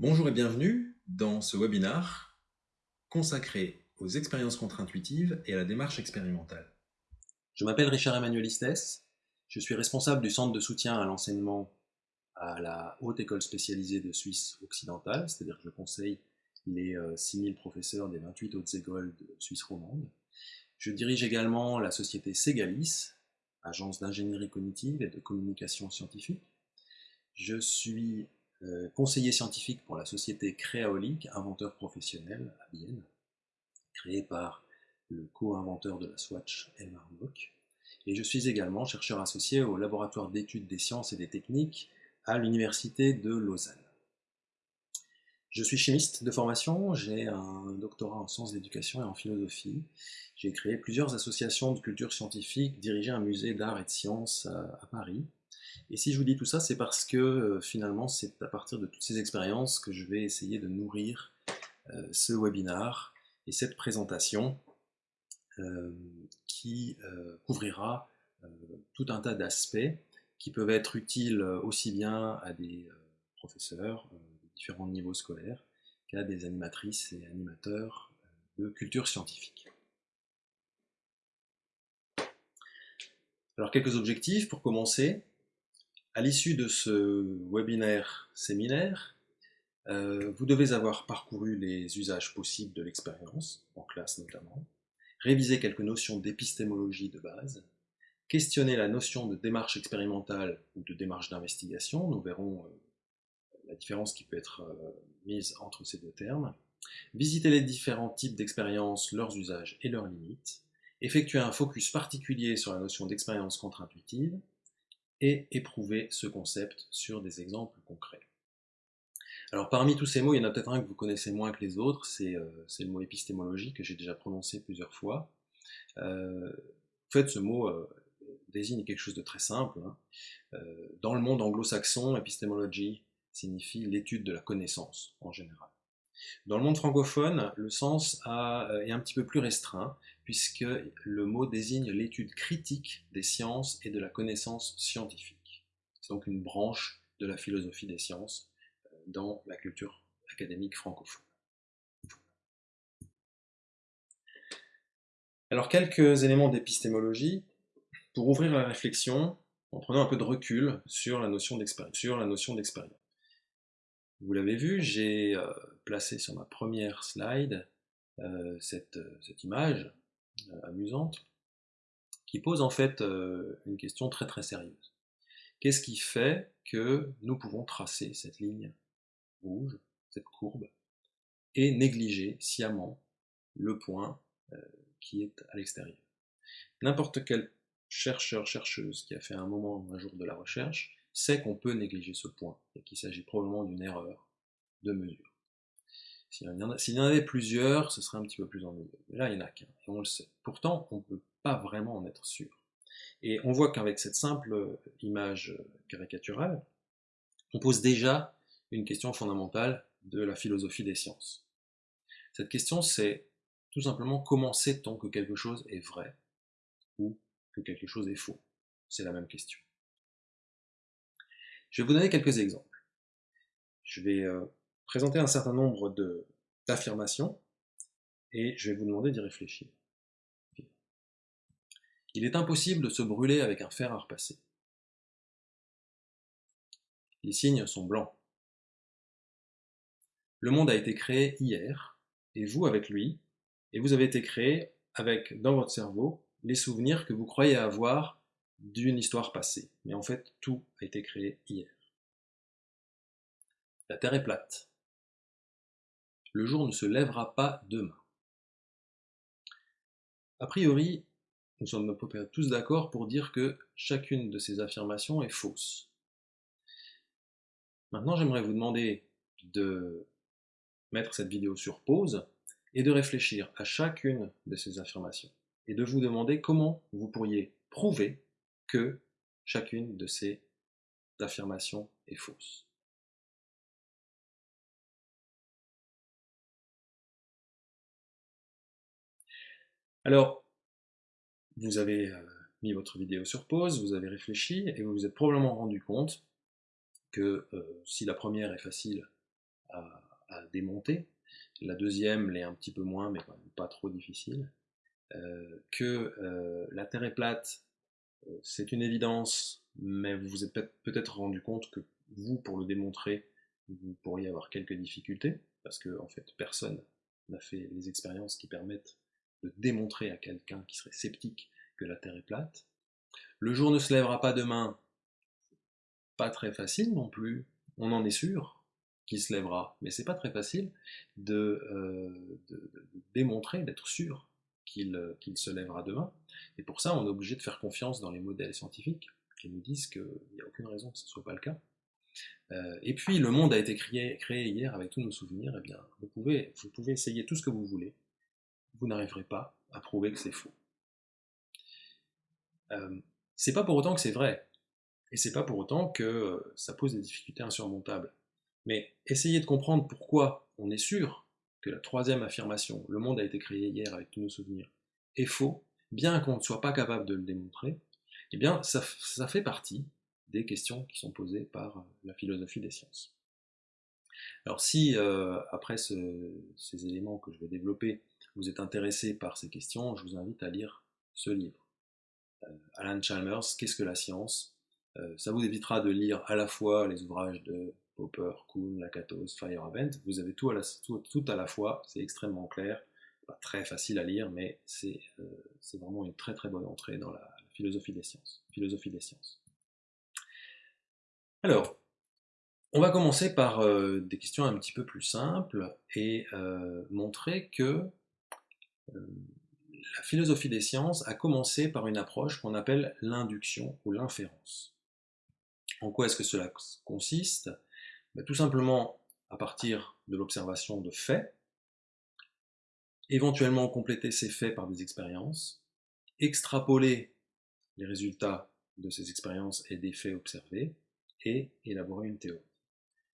Bonjour et bienvenue dans ce webinaire consacré aux expériences contre-intuitives et à la démarche expérimentale. Je m'appelle Richard Emmanuel Istès, je suis responsable du centre de soutien à l'enseignement à la Haute École spécialisée de Suisse occidentale, c'est-à-dire que je conseille les 6000 euh, professeurs des 28 hautes écoles de Suisse romande. Je dirige également la société Segalis, agence d'ingénierie cognitive et de communication scientifique. Je suis euh, conseiller scientifique pour la société Créaolique, inventeur professionnel à Vienne, créée par le co-inventeur de la Swatch, Elmar Mock. Et je suis également chercheur associé au laboratoire d'études des sciences et des techniques à l'université de Lausanne. Je suis chimiste de formation, j'ai un doctorat en sciences d'éducation et en philosophie. J'ai créé plusieurs associations de culture scientifique, dirigé un musée d'art et de sciences à, Paris. Et si je vous dis tout ça, c'est parce que euh, finalement, c'est à partir de toutes ces expériences que je vais essayer de nourrir euh, ce webinar et cette présentation euh, qui couvrira tout un tas d'aspects qui peuvent être utiles aussi bien à des professeurs, différents niveaux scolaires qu'à des animatrices et animateurs de culture scientifique. Alors quelques objectifs pour commencer. À l'issue de ce webinaire séminaire, euh, vous devez avoir parcouru les usages possibles de l'expérience, en classe notamment, réviser quelques notions d'épistémologie de base, questionner la notion de démarche expérimentale ou de démarche d'investigation, nous verrons euh, la différence qui peut être euh, mise entre ces deux termes, visiter les différents types d'expériences, leurs usages et leurs limites, effectuer un focus particulier sur la notion d'expérience contre-intuitive, et éprouver ce concept sur des exemples concrets. Alors parmi tous ces mots, il y en a peut-être un que vous connaissez moins que les autres, c'est euh, le mot épistémologie que j'ai déjà prononcé plusieurs fois. Euh, en fait, ce mot désigne quelque chose de très simple. Hein. dans le monde anglo-saxon, épistémologie signifie l'étude de la connaissance en général. Dans le monde francophone, le sens euh, est un petit peu plus restreint, puisque le mot désigne l'étude critique des sciences et de la connaissance scientifique. C'est donc une branche de la philosophie des sciences euh, dans la culture académique francophone. Alors quelques éléments d'épistémologie pour ouvrir la réflexion en prenant un peu de recul sur la notion d'expérience. Vous l'avez vu, j'ai euh, placé sur ma première slide euh, cette, image amusante qui pose en fait une question très très sérieuse. Qu'est-ce qui fait que nous pouvons tracer cette ligne rouge, cette courbe, et négliger sciemment le point qui est à l'extérieur? N'importe quel chercheur, chercheuse qui a fait un moment, un jour de la recherche, sait qu'on peut négliger ce point et qu'il s'agit probablement d'une erreur de mesure. S'il y, en avait plusieurs, ce serait un petit peu plus ennuyeux. Là, il n'y en a qu'un, et on le sait. Pourtant, on ne peut pas vraiment en être sûr. Et on voit qu'avec cette simple image caricaturale, on pose déjà une question fondamentale de la philosophie des sciences. Cette question, c'est tout simplement comment sait-on que quelque chose est vrai ou que quelque chose est faux? C'est la même question. Je vais vous donner quelques exemples. Je vais euh, présenter un certain nombre d'affirmations et je vais vous demander d'y réfléchir. Il est impossible de se brûler avec un fer à repasser. Les signes sont blancs. Le monde a été créé hier, et vous avec lui, et vous avez été créé avec, dans votre cerveau, les souvenirs que vous croyez avoir d'une histoire passée. Mais en fait, tout a été créé hier. La Terre est plate. Le jour ne se lèvera pas demain. A priori, nous sommes tous d'accord pour dire que chacune de ces affirmations est fausse. Maintenant, j'aimerais vous demander de mettre cette vidéo sur pause et de réfléchir à chacune de ces affirmations et de vous demander comment vous pourriez prouver que chacune de ces affirmations est fausse. Alors, vous avez euh, mis votre vidéo sur pause, vous avez réfléchi et vous vous êtes probablement rendu compte que euh, si la première est facile à, démonter. La deuxième l'est un petit peu moins, mais pas trop difficile. Euh, que la Terre est plate, c'est une évidence, mais vous vous êtes peut-être rendu compte que vous, pour le démontrer, vous pourriez avoir quelques difficultés, parce que en fait, personne n'a fait les expériences qui permettent de démontrer à quelqu'un qui serait sceptique que la Terre est plate. Le jour ne se lèvera pas demain, pas très facile non plus, on en est sûr qu'il se lèvera, mais c'est pas très facile de, de démontrer, d'être sûr euh, qu'il se lèvera demain. Et pour ça, on est obligé de faire confiance dans les modèles scientifiques qui nous disent qu'il n'y a aucune raison que ce ne soit pas le cas. Euh, et puis, le monde a été créé, créé, hier avec tous nos souvenirs. Eh bien, vous pouvez, vous pouvez essayer tout ce que vous voulez. Vous n'arriverez pas à prouver que c'est faux. Euh, c'est pas pour autant que c'est vrai. Et c'est pas pour autant que euh, ça pose des difficultés insurmontables. Mais essayez de comprendre pourquoi on est sûr que la troisième affirmation, le monde a été créé hier avec tous nos souvenirs, est faux, bien qu'on ne soit pas capable de le démontrer, eh bien, ça, fait partie des questions qui sont posées par euh, la philosophie des sciences. Alors si, après ces éléments que je vais développer, vous êtes intéressé par ces questions, je vous invite à lire ce livre. Euh, Alan Chalmers, Qu'est-ce que la science? Ça vous évitera de lire à la fois les ouvrages de Popper, Kuhn, Lakatos, Feyerabend, vous avez tout à la, tout, à la fois, c'est extrêmement clair, pas très facile à lire, mais c'est euh, vraiment une très très bonne entrée dans la, philosophie des sciences. Philosophie des sciences. Alors, on va commencer par euh, des questions un petit peu plus simples et euh, montrer que la philosophie des sciences a commencé par une approche qu'on appelle l'induction ou l'inférence. En quoi est-ce que cela consiste? Bah, tout simplement à partir de l'observation de faits, éventuellement compléter ces faits par des expériences, extrapoler les résultats de ces expériences et des faits observés, et élaborer une théorie.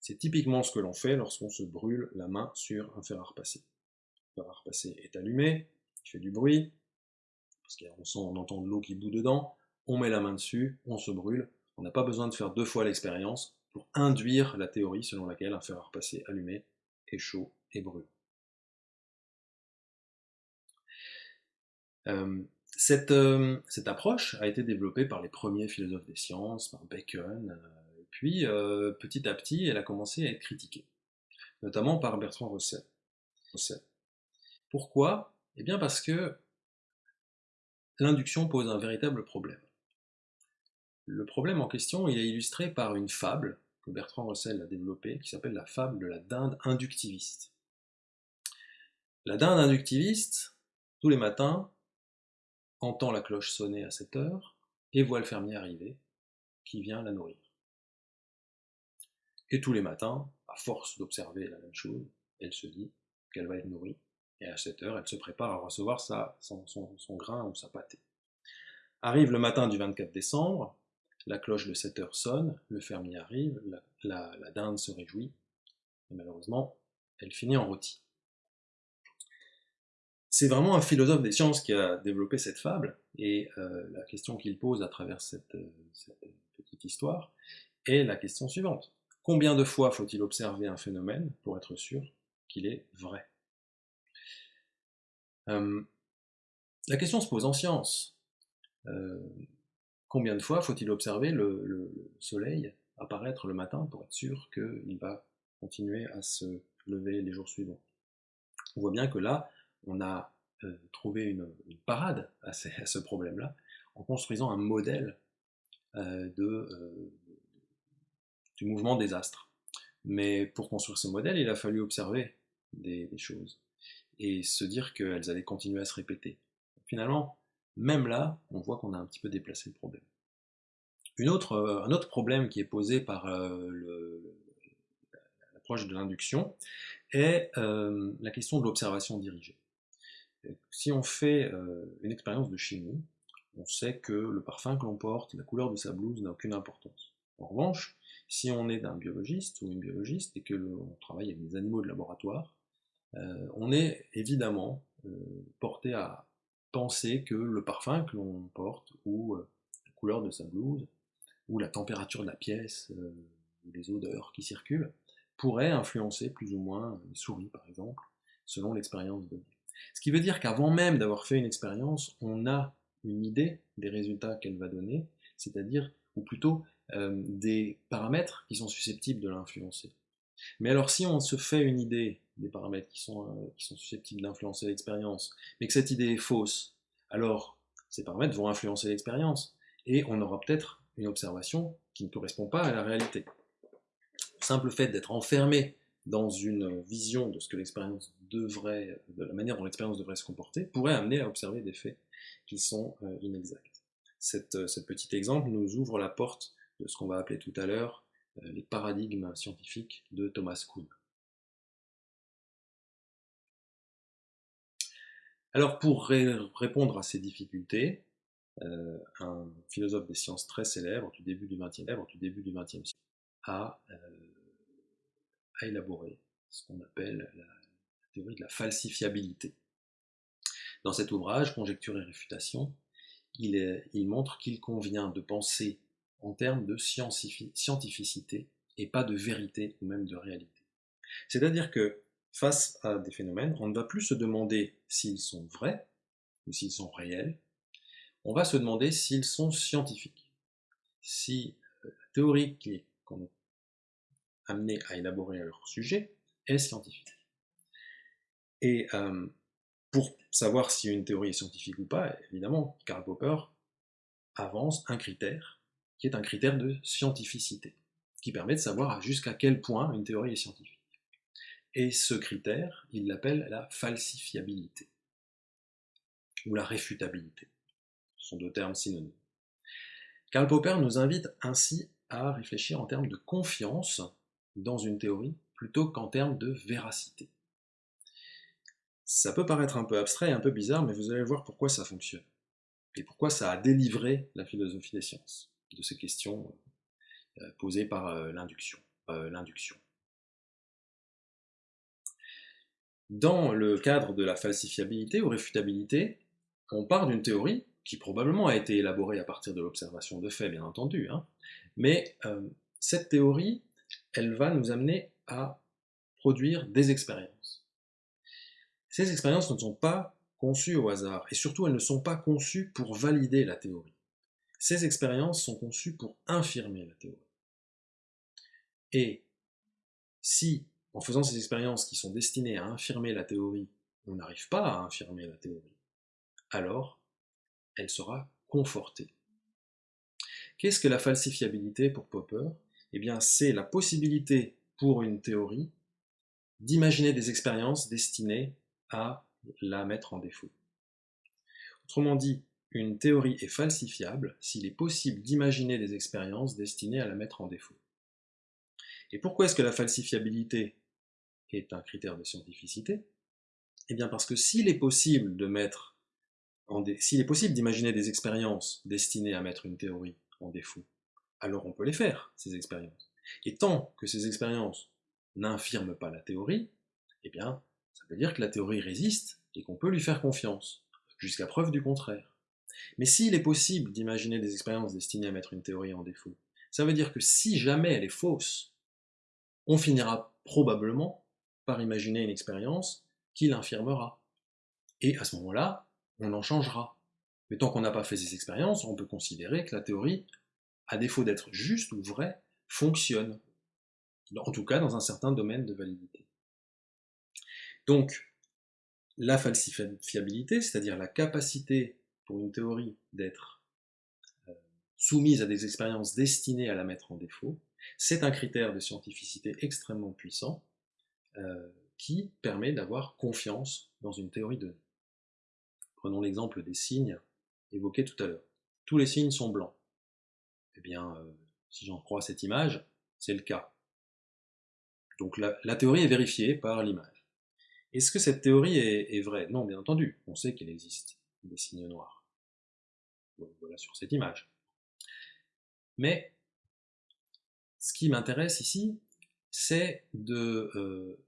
C'est typiquement ce que l'on fait lorsqu'on se brûle la main sur un fer à repasser. Le fer à repasser est allumé, il fait du bruit, parce qu'on sent, on entend de l'eau qui bout dedans, on met la main dessus, on se brûle, on n'a pas besoin de faire deux fois l'expérience, pour induire la théorie selon laquelle un fer à repasser allumé est chaud et brûle. Euh, euh, cette, approche a été développée par les premiers philosophes des sciences, par Bacon, euh, puis petit à petit elle a commencé à être critiquée, notamment par Bertrand Russell. Russell. Pourquoi? Eh bien parce que l'induction pose un véritable problème. Le problème en question, il est illustré par une fable que Bertrand Russell a développé, qui s'appelle la fable de la dinde inductiviste. La dinde inductiviste, tous les matins, entend la cloche sonner à 7 heures et voit le fermier arriver qui vient la nourrir. Et tous les matins, à force d'observer la même chose, elle se dit qu'elle va être nourrie et à 7 heures, elle se prépare à recevoir son, grain ou sa pâtée. Arrive le matin du 24 décembre, la cloche de 7 heures sonne, le fermier arrive, la, dinde se réjouit, et malheureusement, elle finit en rôti. C'est vraiment un philosophe des sciences qui a développé cette fable, et euh, la question qu'il pose à travers cette, petite histoire est la question suivante. Combien de fois faut-il observer un phénomène pour être sûr qu'il est vrai? La question se pose en science. Combien de fois faut-il observer le, soleil apparaître le matin pour être sûr qu'il va continuer à se lever les jours suivants? On voit bien que là, on a trouvé une, parade à, ce problème-là en construisant un modèle euh, du mouvement des astres. Mais pour construire ce modèle, il a fallu observer des choses et se dire qu'elles allaient continuer à se répéter. Finalement, même là, on voit qu'on a un petit peu déplacé le problème. Une autre, euh, un autre problème qui est posé par euh, l'approche de l'induction est euh, la question de l'observation dirigée. Si on fait une expérience de chimie, on sait que le parfum que l'on porte, la couleur de sa blouse n'a aucune importance. En revanche, si on est d'un biologiste ou une biologiste et que l'on travaille avec des animaux de laboratoire, on est évidemment porté à penser que le parfum que l'on porte ou euh, la couleur de sa blouse ou la température de la pièce euh, ou les odeurs qui circulent pourrait influencer plus ou moins les souris, par exemple, selon l'expérience donnée. Ce qui veut dire qu'avant même d'avoir fait une expérience, on a une idée des résultats qu'elle va donner, c'est-à-dire, ou plutôt, euh, des paramètres qui sont susceptibles de l'influencer. Mais alors si on se fait une idée des paramètres qui sont, euh, qui sont susceptibles d'influencer l'expérience, mais que cette idée est fausse, alors ces paramètres vont influencer l'expérience, et on aura peut-être une observation qui ne correspond pas à la réalité. Le simple fait d'être enfermé dans une vision de ce que l'expérience devrait, de la manière dont l'expérience devrait se comporter, pourrait amener à observer des faits qui sont euh, inexacts. Cette, euh, petit exemple nous ouvre la porte de ce qu'on va appeler tout à l'heure les paradigmes scientifiques de Thomas Kuhn. Alors pour répondre à ces difficultés, un philosophe des sciences très célèbre du début du XXe siècle a a élaboré ce qu'on appelle la théorie de la falsifiabilité. Dans cet ouvrage, Conjecture et réfutation, il, il montre qu'il convient de penser en termes de scientificité et pas de vérité ou même de réalité. C'est-à-dire que face à des phénomènes, on ne va plus se demander s'ils sont vrais ou s'ils sont réels, on va se demander s'ils sont scientifiques. Si euh, la théorie qu'on est amenés à élaborer leur sujet est scientifique. Et euh, pour savoir si une théorie est scientifique ou pas, évidemment, Karl Popper avance un critère qui est un critère de scientificité, qui permet de savoir jusqu'à quel point une théorie est scientifique. Et ce critère, il l'appelle la falsifiabilité, ou la réfutabilité. Ce sont deux termes synonymes. Karl Popper nous invite ainsi à réfléchir en termes de confiance dans une théorie plutôt qu'en termes de véracité. Ça peut paraître un peu abstrait, un peu bizarre, mais vous allez voir pourquoi ça fonctionne. Et pourquoi ça a délivré la philosophie des sciences de ces questions euh, posées par euh, l'induction. Euh, l'induction. Dans le cadre de la falsifiabilité ou réfutabilité, on part d'une théorie qui probablement a été élaborée à partir de l'observation de faits, bien entendu, hein, mais cette théorie elle va nous amener à produire des expériences. Ces expériences ne sont pas conçues au hasard, et surtout elles ne sont pas conçues pour valider la théorie. Ces expériences sont conçues pour infirmer la théorie. Et si, en faisant ces expériences qui sont destinées à infirmer la théorie, on n'arrive pas à infirmer la théorie, alors elle sera confortée. Qu'est-ce que la falsifiabilité pour Popper? Eh bien, c'est la possibilité pour une théorie d'imaginer des expériences destinées à la mettre en défaut. Autrement dit, une théorie est falsifiable s'il est possible d'imaginer des expériences destinées à la mettre en défaut. Et pourquoi est-ce que la falsifiabilité est un critère de scientificité Eh bien parce que s'il est possible de mettre s'il est possible d'imaginer des expériences destinées à mettre une théorie en défaut, alors on peut les faire, ces expériences. Et tant que ces expériences n'infirment pas la théorie, eh bien, ça veut dire que la théorie résiste et qu'on peut lui faire confiance, jusqu'à preuve du contraire. Mais s'il est possible d'imaginer des expériences destinées à mettre une théorie en défaut, ça veut dire que si jamais elle est fausse, on finira probablement par imaginer une expérience qui l'infirmera. Et à ce moment-là, on en changera. Mais tant qu'on n'a pas fait ces expériences, on peut considérer que la théorie à défaut d'être juste ou vrai, fonctionne, en tout cas dans un certain domaine de validité. Donc, la falsifiabilité, c'est-à-dire la capacité pour une théorie d'être euh, soumise à des expériences destinées à la mettre en défaut, c'est un critère de scientificité extrêmement puissant euh, qui permet d'avoir confiance dans une théorie donnée. Prenons l'exemple des signes évoqués tout à l'heure. Tous les signes sont blancs. Eh bien, euh, si j'en crois cette image, c'est le cas. Donc la, théorie est vérifiée par l'image. Est-ce que cette théorie est, vraie? Non, bien entendu, on sait qu'il existe des signes noirs. voilà sur cette image. Mais ce qui m'intéresse ici, c'est de, euh,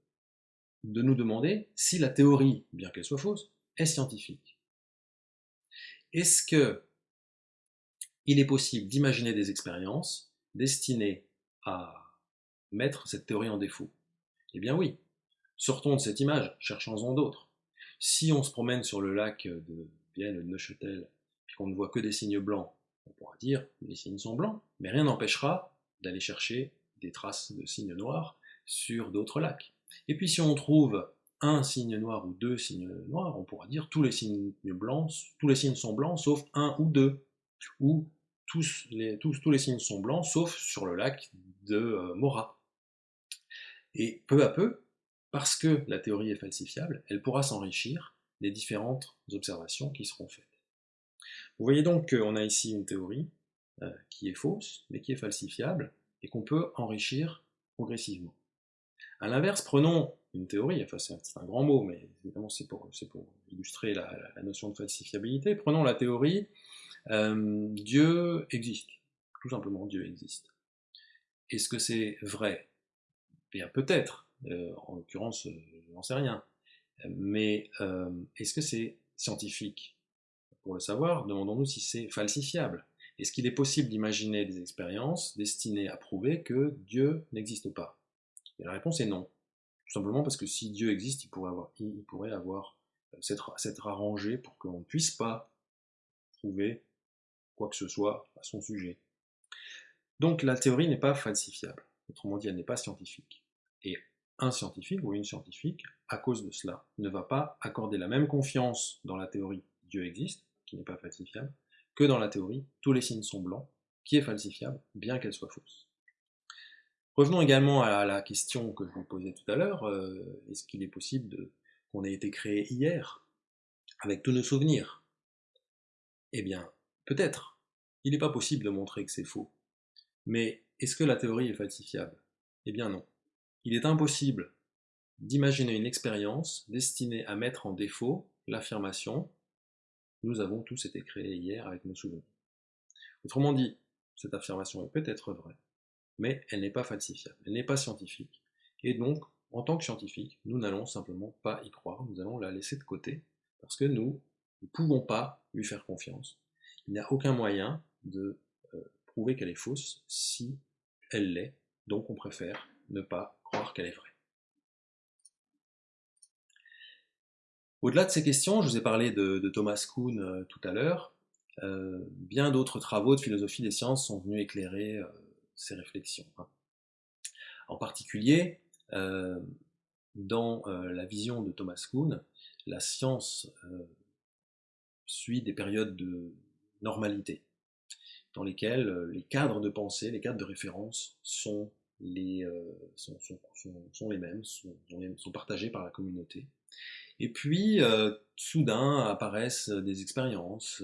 de nous demander si la théorie, bien qu'elle soit fausse, est scientifique. Est-ce que il est possible d'imaginer des expériences destinées à mettre cette théorie en défaut? Eh bien oui, sortons de cette image, cherchons-en d'autres. Si on se promène sur le lac de Vienne de Neuchâtel, et qu'on ne voit que des signes blancs, on pourra dire les signes sont blancs, mais rien n'empêchera d'aller chercher des traces de signes noirs sur d'autres lacs. Et puis si on trouve un signe noir ou deux signes noirs, on pourra dire tous les signes blancs, tous les signes sont blancs sauf un ou deux, ou tous les, signes sont blancs sauf sur le lac de euh, Mora. Et peu à peu, parce que la théorie est falsifiable, elle pourra s'enrichir des différentes observations qui seront faites. Vous voyez donc qu'on a ici une théorie euh, qui est fausse, mais qui est falsifiable, et qu'on peut enrichir progressivement. A l'inverse, prenons une théorie, enfin c'est un, grand mot, mais évidemment c'est pour, illustrer la, notion de falsifiabilité. Prenons la théorie, euh, Dieu existe, tout simplement Dieu existe. Est-ce que c'est vrai? Bien peut-être, euh, en l'occurrence je n'en sais rien, mais euh, est-ce que c'est scientifique? Pour le savoir, demandons-nous si c'est falsifiable. Est-ce qu'il est possible d'imaginer des expériences destinées à prouver que Dieu n'existe pas? Et la réponse est non. Tout simplement parce que si Dieu existe, il pourrait avoir, euh, s'être arrangé pour qu'on ne puisse pas prouver quoi que ce soit à son sujet. Donc la théorie n'est pas falsifiable. Autrement dit, elle n'est pas scientifique. Et un scientifique ou une scientifique, à cause de cela, ne va pas accorder la même confiance dans la théorie Dieu existe, qui n'est pas falsifiable, que dans la théorie tous les signes sont blancs, qui est falsifiable, bien qu'elle soit fausse. Revenons également à la question que je vous posais tout à l'heure, euh, est-ce qu'il est possible qu'on ait été créé hier, avec tous nos souvenirs? Eh bien, peut-être. Il n'est pas possible de montrer que c'est faux. Mais est-ce que la théorie est falsifiable? Eh bien non. Il est impossible d'imaginer une expérience destinée à mettre en défaut l'affirmation « nous avons tous été créés hier avec nos souvenirs ». Autrement dit, cette affirmation est peut-être vraie, mais elle n'est pas falsifiable, elle n'est pas scientifique, et donc, en tant que scientifique, nous n'allons simplement pas y croire, nous allons la laisser de côté, parce que nous ne pouvons pas lui faire confiance. Il n'y a aucun moyen de euh, prouver qu'elle est fausse si elle l'est, donc on préfère ne pas croire qu'elle est vraie. Au-delà de ces questions, je vous ai parlé de, Thomas Kuhn euh, tout à l'heure, euh, bien d'autres travaux de philosophie des sciences sont venus éclairer ces réflexions. Hein. En particulier, euh, dans euh, la vision de Thomas Kuhn, la science euh, suit des périodes de normalité, dans lesquelles les cadres de pensée, les cadres de référence sont les, sont, sont, les mêmes, sont, partagés par la communauté. Et puis, soudain, apparaissent des expériences,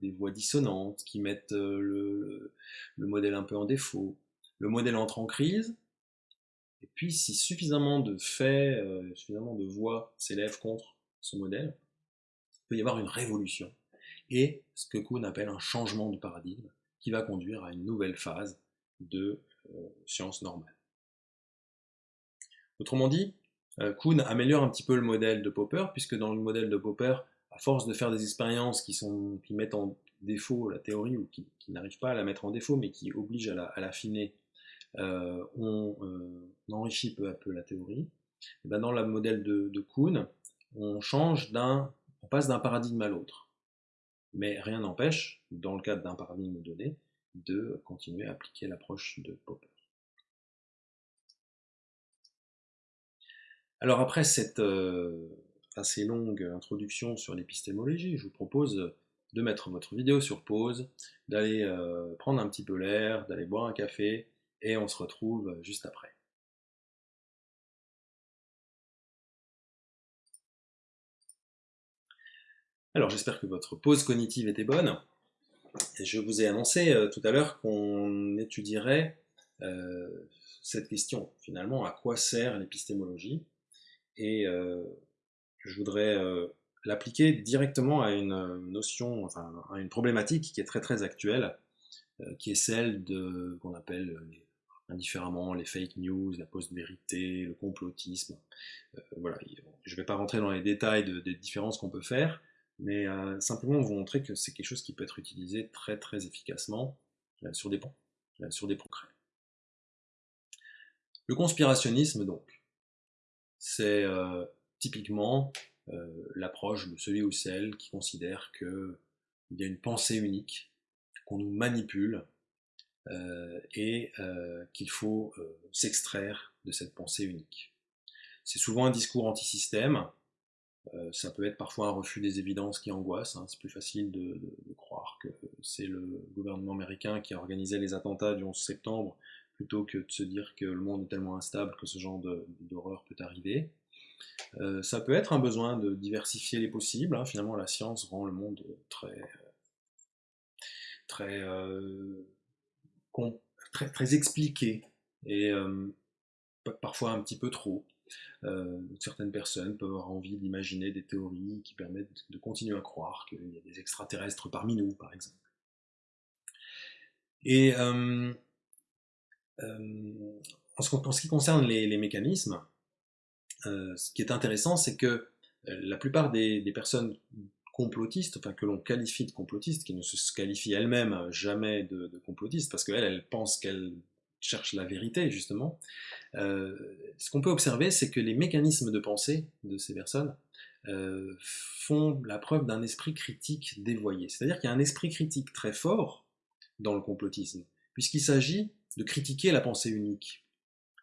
des voix dissonantes qui mettent le, le, modèle un peu en défaut. Le modèle entre en crise, et puis si suffisamment de faits, suffisamment de voix s'élèvent contre ce modèle, il peut y avoir une révolution, et ce que Kuhn appelle un changement de paradigme, qui va conduire à une nouvelle phase de science normale. Autrement dit, euh, Kuhn améliore un petit peu le modèle de Popper, puisque dans le modèle de Popper, à force de faire des expériences qui, sont, qui mettent en défaut la théorie, ou qui, n'arrivent pas à la mettre en défaut, mais qui obligent à l'affiner, euh, on, enrichit peu à peu la théorie. Et ben dans le modèle de, de Kuhn, on change d'un, on passe d'un paradigme à l'autre. Mais rien n'empêche, dans le cadre d'un paradigme donné, de continuer à appliquer l'approche de Popper. Alors après cette euh, assez longue introduction sur l'épistémologie, je vous propose de mettre votre vidéo sur pause, d'aller euh, prendre un petit peu l'air, d'aller boire un café, et on se retrouve juste après. Alors j'espère que votre pause cognitive était bonne. Je vous ai annoncé euh, tout à l'heure qu'on étudierait cette question, finalement, à quoi sert l'épistémologie et je voudrais l'appliquer directement à une notion, enfin à une problématique qui est très très actuelle, qui est celle de qu'on appelle indifféremment les fake news, la post-vérité, le complotisme. voilà, je ne vais pas rentrer dans les détails des différences qu'on peut faire, mais simplement vous montrer que c'est quelque chose qui peut être utilisé très très efficacement sur des points, sur des concrets. Le conspirationnisme donc. C'est typiquement l'approche de celui ou celle qui considère qu'il y a une pensée unique, qu'on nous manipule, et qu'il faut s'extraire de cette pensée unique. C'est souvent un discours anti-système, euh, ça peut être parfois un refus des évidences qui angoisse. Hein. C'est plus facile de, croire que c'est le gouvernement américain qui a organisé les attentats du 11 septembre plutôt que de se dire que le monde est tellement instable que ce genre d'horreur peut arriver. Euh, ça peut être un besoin de diversifier les possibles. Hein. Finalement, la science rend le monde très, très, euh, très, expliqué et parfois un petit peu trop. Euh, certaines personnes peuvent avoir envie d'imaginer des théories qui permettent de continuer à croire qu'il y a des extraterrestres parmi nous, par exemple. Et euh, euh, en, ce, qui concerne les, mécanismes, ce qui est intéressant, c'est que la plupart des, personnes complotistes, enfin que l'on qualifie de complotistes, qui ne se qualifient elles-mêmes jamais de, de complotistes, parce qu'elles, elles pensent qu'elles cherchent la vérité, justement, euh, ce qu'on peut observer, c'est que les mécanismes de pensée de ces personnes euh, font la preuve d'un esprit critique dévoyé. C'est-à-dire qu'il y a un esprit critique très fort dans le complotisme, puisqu'il s'agit de critiquer la pensée unique.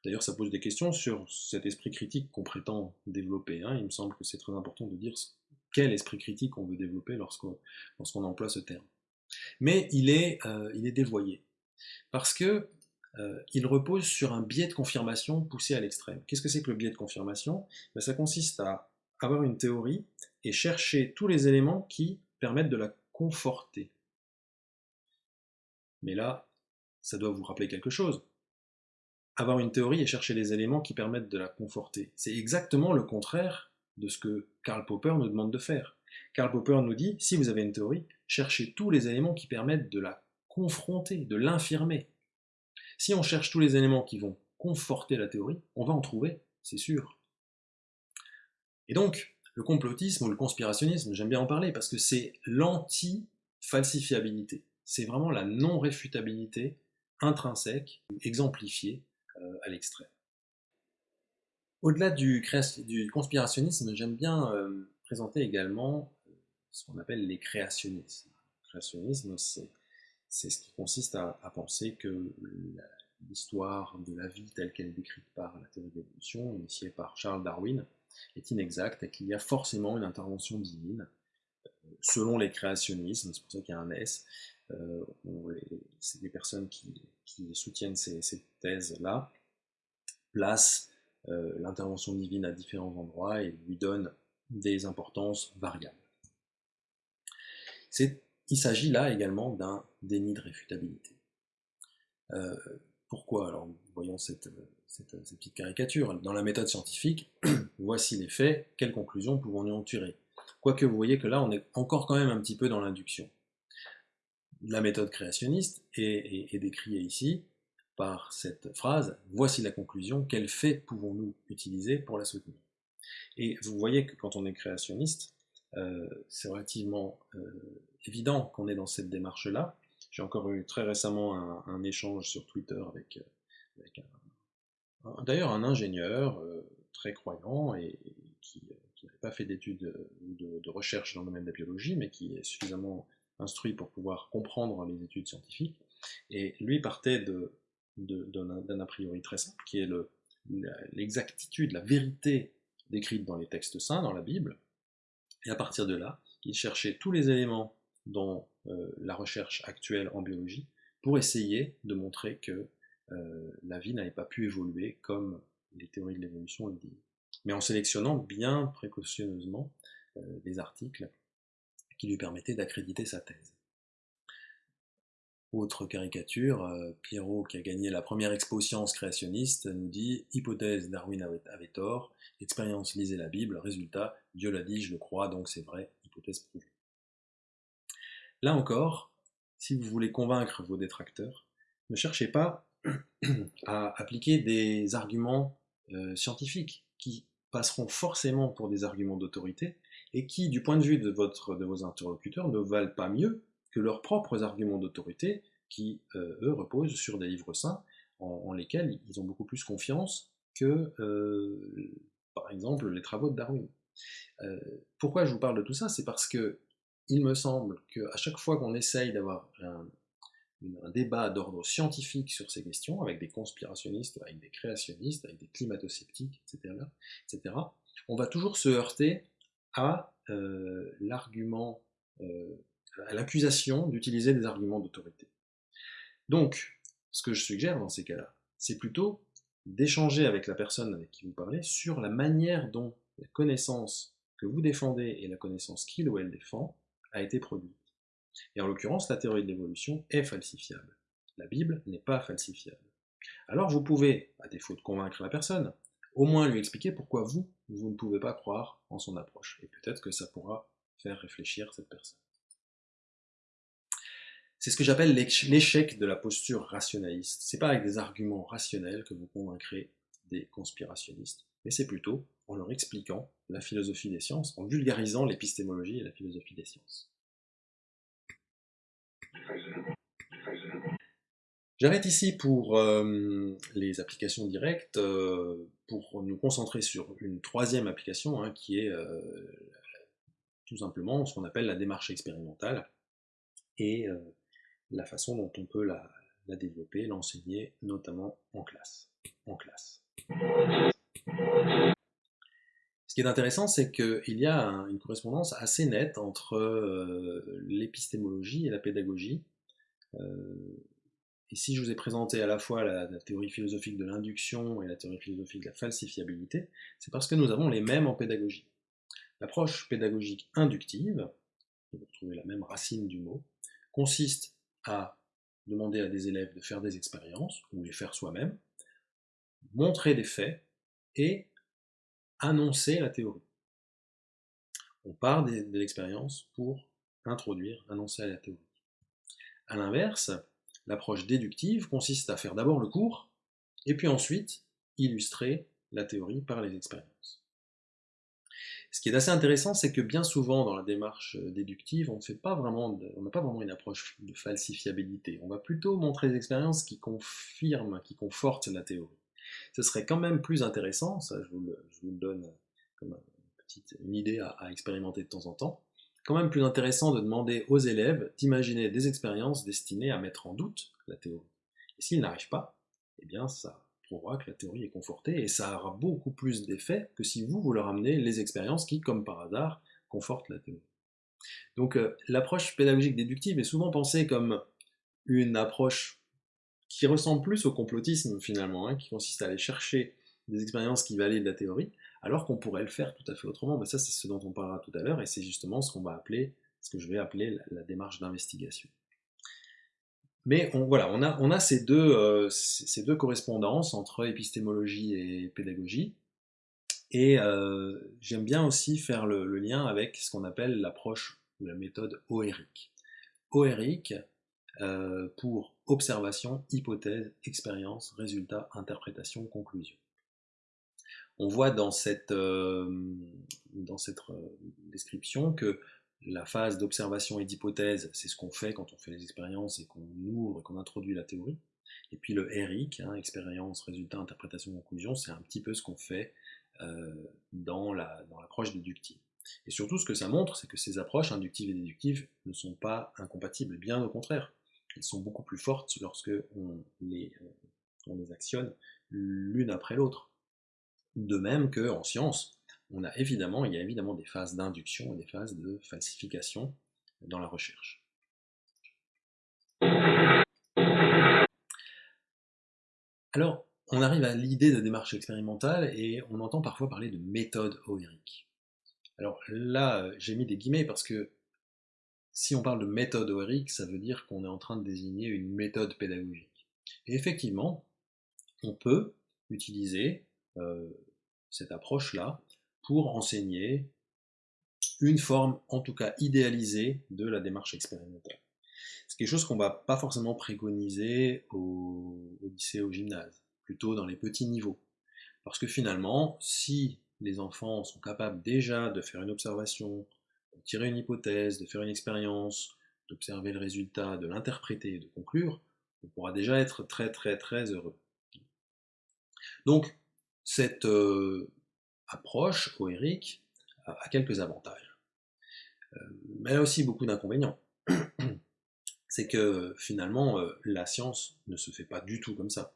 D'ailleurs, ça pose des questions sur cet esprit critique qu'on prétend développer. Hein. Il me semble que c'est très important de dire quel esprit critique on veut développer lorsqu'on emploie ce terme. Mais il est, euh, dévoyé. Parce que euh, repose sur un biais de confirmation poussé à l'extrême. Qu'est-ce que c'est que le biais de confirmation? Ben, Ça consiste à avoir une théorie et chercher tous les éléments qui permettent de la conforter. Mais là, ça doit vous rappeler quelque chose. Avoir une théorie et chercher les éléments qui permettent de la conforter. C'est exactement le contraire de ce que Karl Popper nous demande de faire. Karl Popper nous dit, si vous avez une théorie, cherchez tous les éléments qui permettent de la confronter, de l'infirmer. Si on cherche tous les éléments qui vont conforter la théorie, on va en trouver, c'est sûr. Et donc, le complotisme ou le conspirationnisme, j'aime bien en parler parce que c'est l'anti-falsifiabilité. C'est vraiment la non-réfutabilité intrinsèque, exemplifiée euh, à l'extrême. Au-delà du, conspirationnisme, j'aime bien euh, présenter également euh, ce qu'on appelle les créationnismes. Le créationnisme, c'est ce qui consiste à, penser que l'histoire de la vie telle qu'elle est décrite par la théorie de l'évolution, initiée par Charles Darwin, est inexacte et qu'il y a forcément une intervention divine. Selon les créationnismes, c'est pour ça qu'il y a un S, euh, les, personnes qui, soutiennent ces, thèses-là placent euh, l'intervention divine à différents endroits et lui donnent des importances variables. Il s'agit là également d'un déni de réfutabilité. Euh, pourquoi? Alors, voyons cette, petite caricature. Dans la méthode scientifique, voici les faits, quelles conclusions pouvons-nous en tirer? Quoique vous voyez que là, on est encore quand même un petit peu dans l'induction. La méthode créationniste est, est décrite ici par cette phrase « Voici la conclusion, quels faits pouvons-nous utiliser pour la soutenir ?» Et vous voyez que quand on est créationniste, euh, c'est relativement euh, évident qu'on est dans cette démarche-là. J'ai encore eu très récemment un, échange sur Twitter avec, euh, d'ailleurs un ingénieur très croyant et qui, n'avait pas fait d'études de, de, recherche dans le domaine de la biologie, mais qui est suffisamment instruit pour pouvoir comprendre les études scientifiques. Et lui partait d'un a priori très simple, qui est l'exactitude, la vérité décrite dans les textes saints, dans la Bible, et à partir de là, il cherchait tous les éléments dans euh, la recherche actuelle en biologie pour essayer de montrer que euh, la vie n'avait pas pu évoluer comme les théories de l'évolution le disent. Mais en sélectionnant bien précautionneusement euh, des articles qui lui permettaient d'accréditer sa thèse. Autre caricature, Pierrot, qui a gagné la première expo science créationniste, nous dit « Hypothèse, Darwin avait, avait tort, expérience, lisez la Bible, résultat, Dieu l'a dit, je le crois, donc c'est vrai, hypothèse prouvée. » Là encore, si vous voulez convaincre vos détracteurs, ne cherchez pas à appliquer des arguments euh, scientifiques qui passeront forcément pour des arguments d'autorité et qui, du point de vue de, votre, de vos interlocuteurs, ne valent pas mieux que leurs propres arguments d'autorité qui, euh, eux, reposent sur des livres saints en, lesquels ils ont beaucoup plus confiance que, euh, par exemple, les travaux de Darwin. Euh, pourquoi je vous parle de tout ça? C'est parce que il me semble qu'à chaque fois qu'on essaye d'avoir un, débat d'ordre scientifique sur ces questions, avec des conspirationnistes, avec des créationnistes, avec des climato-sceptiques, etc., etc., on va toujours se heurter à euh, l'argument, euh, à l'accusation d'utiliser des arguments d'autorité. Donc, ce que je suggère dans ces cas-là, c'est plutôt d'échanger avec la personne avec qui vous parlez sur la manière dont la connaissance que vous défendez et la connaissance qu'il ou elle défend a été produite. Et en l'occurrence, la théorie de l'évolution est falsifiable. La Bible n'est pas falsifiable. Alors vous pouvez, à défaut de convaincre la personne, au moins lui expliquer pourquoi vous, vous ne pouvez pas croire en son approche. Et peut-être que ça pourra faire réfléchir cette personne. C'est ce que j'appelle l'échec de la posture rationaliste. C'est pas avec des arguments rationnels que vous convaincrez des conspirationnistes, mais c'est plutôt en leur expliquant la philosophie des sciences, en vulgarisant l'épistémologie et la philosophie des sciences. J'arrête ici pour euh, les applications directes, euh, pour nous concentrer sur une troisième application, hein, qui est euh, tout simplement ce qu'on appelle la démarche expérimentale. Et la façon dont on peut la, développer, l'enseigner, notamment en classe. En classe. Ce qui est intéressant, c'est qu'il y a une correspondance assez nette entre euh, l'épistémologie et la pédagogie. Euh, et si je vous ai présenté à la fois la, théorie philosophique de l'induction et la théorie philosophique de la falsifiabilité, c'est parce que nous avons les mêmes en pédagogie. L'approche pédagogique inductive, vous retrouvez la même racine du mot, consiste à demander à des élèves de faire des expériences, ou les faire soi-même, montrer des faits et annoncer la théorie. On part de, l'expérience pour introduire, annoncer la théorie. A l'inverse, l'approche déductive consiste à faire d'abord le cours, et puis ensuite illustrer la théorie par les expériences. Ce qui est assez intéressant, c'est que bien souvent dans la démarche euh, déductive, on n'a pas, vraiment une approche de falsifiabilité. On va plutôt montrer des expériences qui confirment, qui confortent la théorie. Ce serait quand même plus intéressant, ça je vous le, donne comme une, idée à expérimenter de temps en temps, quand même plus intéressant de demander aux élèves d'imaginer des expériences destinées à mettre en doute la théorie. Et s'ils n'arrivent pas, eh bien ça prouvera que la théorie est confortée, et ça aura beaucoup plus d'effet que si vous, vous leur amenez les expériences qui, comme par hasard, confortent la théorie. Donc euh, l'approche pédagogique déductive est souvent pensée comme une approche qui ressemble plus au complotisme finalement, hein, qui consiste à aller chercher des expériences qui valident la théorie, alors qu'on pourrait le faire tout à fait autrement, mais ça c'est ce dont on parlera tout à l'heure, et c'est justement ce qu'on va appeler, ce que je vais appeler la démarche d'investigation. Mais voilà, on a, euh, ces deux correspondances entre épistémologie et pédagogie. Et euh, j'aime bien aussi faire le, lien avec ce qu'on appelle l'approche ou la méthode OERIC. OERIC euh, pour observation, hypothèse, expérience, résultat, interprétation, conclusion. On voit dans cette, dans cette description que la phase d'observation et d'hypothèse, c'est ce qu'on fait quand on fait les expériences et qu'on ouvre et qu'on introduit la théorie. Et puis le RIC, hein, expérience, résultat, interprétation, conclusion, c'est un petit peu ce qu'on fait euh, dans l'approche la, déductive. Et surtout, ce que ça montre, c'est que ces approches inductives et déductives ne sont pas incompatibles, bien au contraire. Elles sont beaucoup plus fortes lorsque on les, euh, on les actionne l'une après l'autre. De même qu'en science, il y a évidemment des phases d'induction et des phases de falsification dans la recherche. Alors, on arrive à l'idée de démarche expérimentale et on entend parfois parler de méthode oérique. Alors là, j'ai mis des guillemets parce que si on parle de méthode oérique, ça veut dire qu'on est en train de désigner une méthode pédagogique. Et effectivement, on peut utiliser cette approche-là pour enseigner une forme, en tout cas idéalisée, de la démarche expérimentale. C'est quelque chose qu'on ne va pas forcément préconiser au, au lycée, au gymnase, plutôt dans les petits niveaux. Parce que finalement, si les enfants sont capables déjà de faire une observation, de tirer une hypothèse, de faire une expérience, d'observer le résultat, de l'interpréter et de conclure, on pourra déjà être très très très heureux. Donc, cette, euh, approche, OERIC, a quelques avantages. Mais elle a aussi beaucoup d'inconvénients. C'est que finalement, la science ne se fait pas du tout comme ça.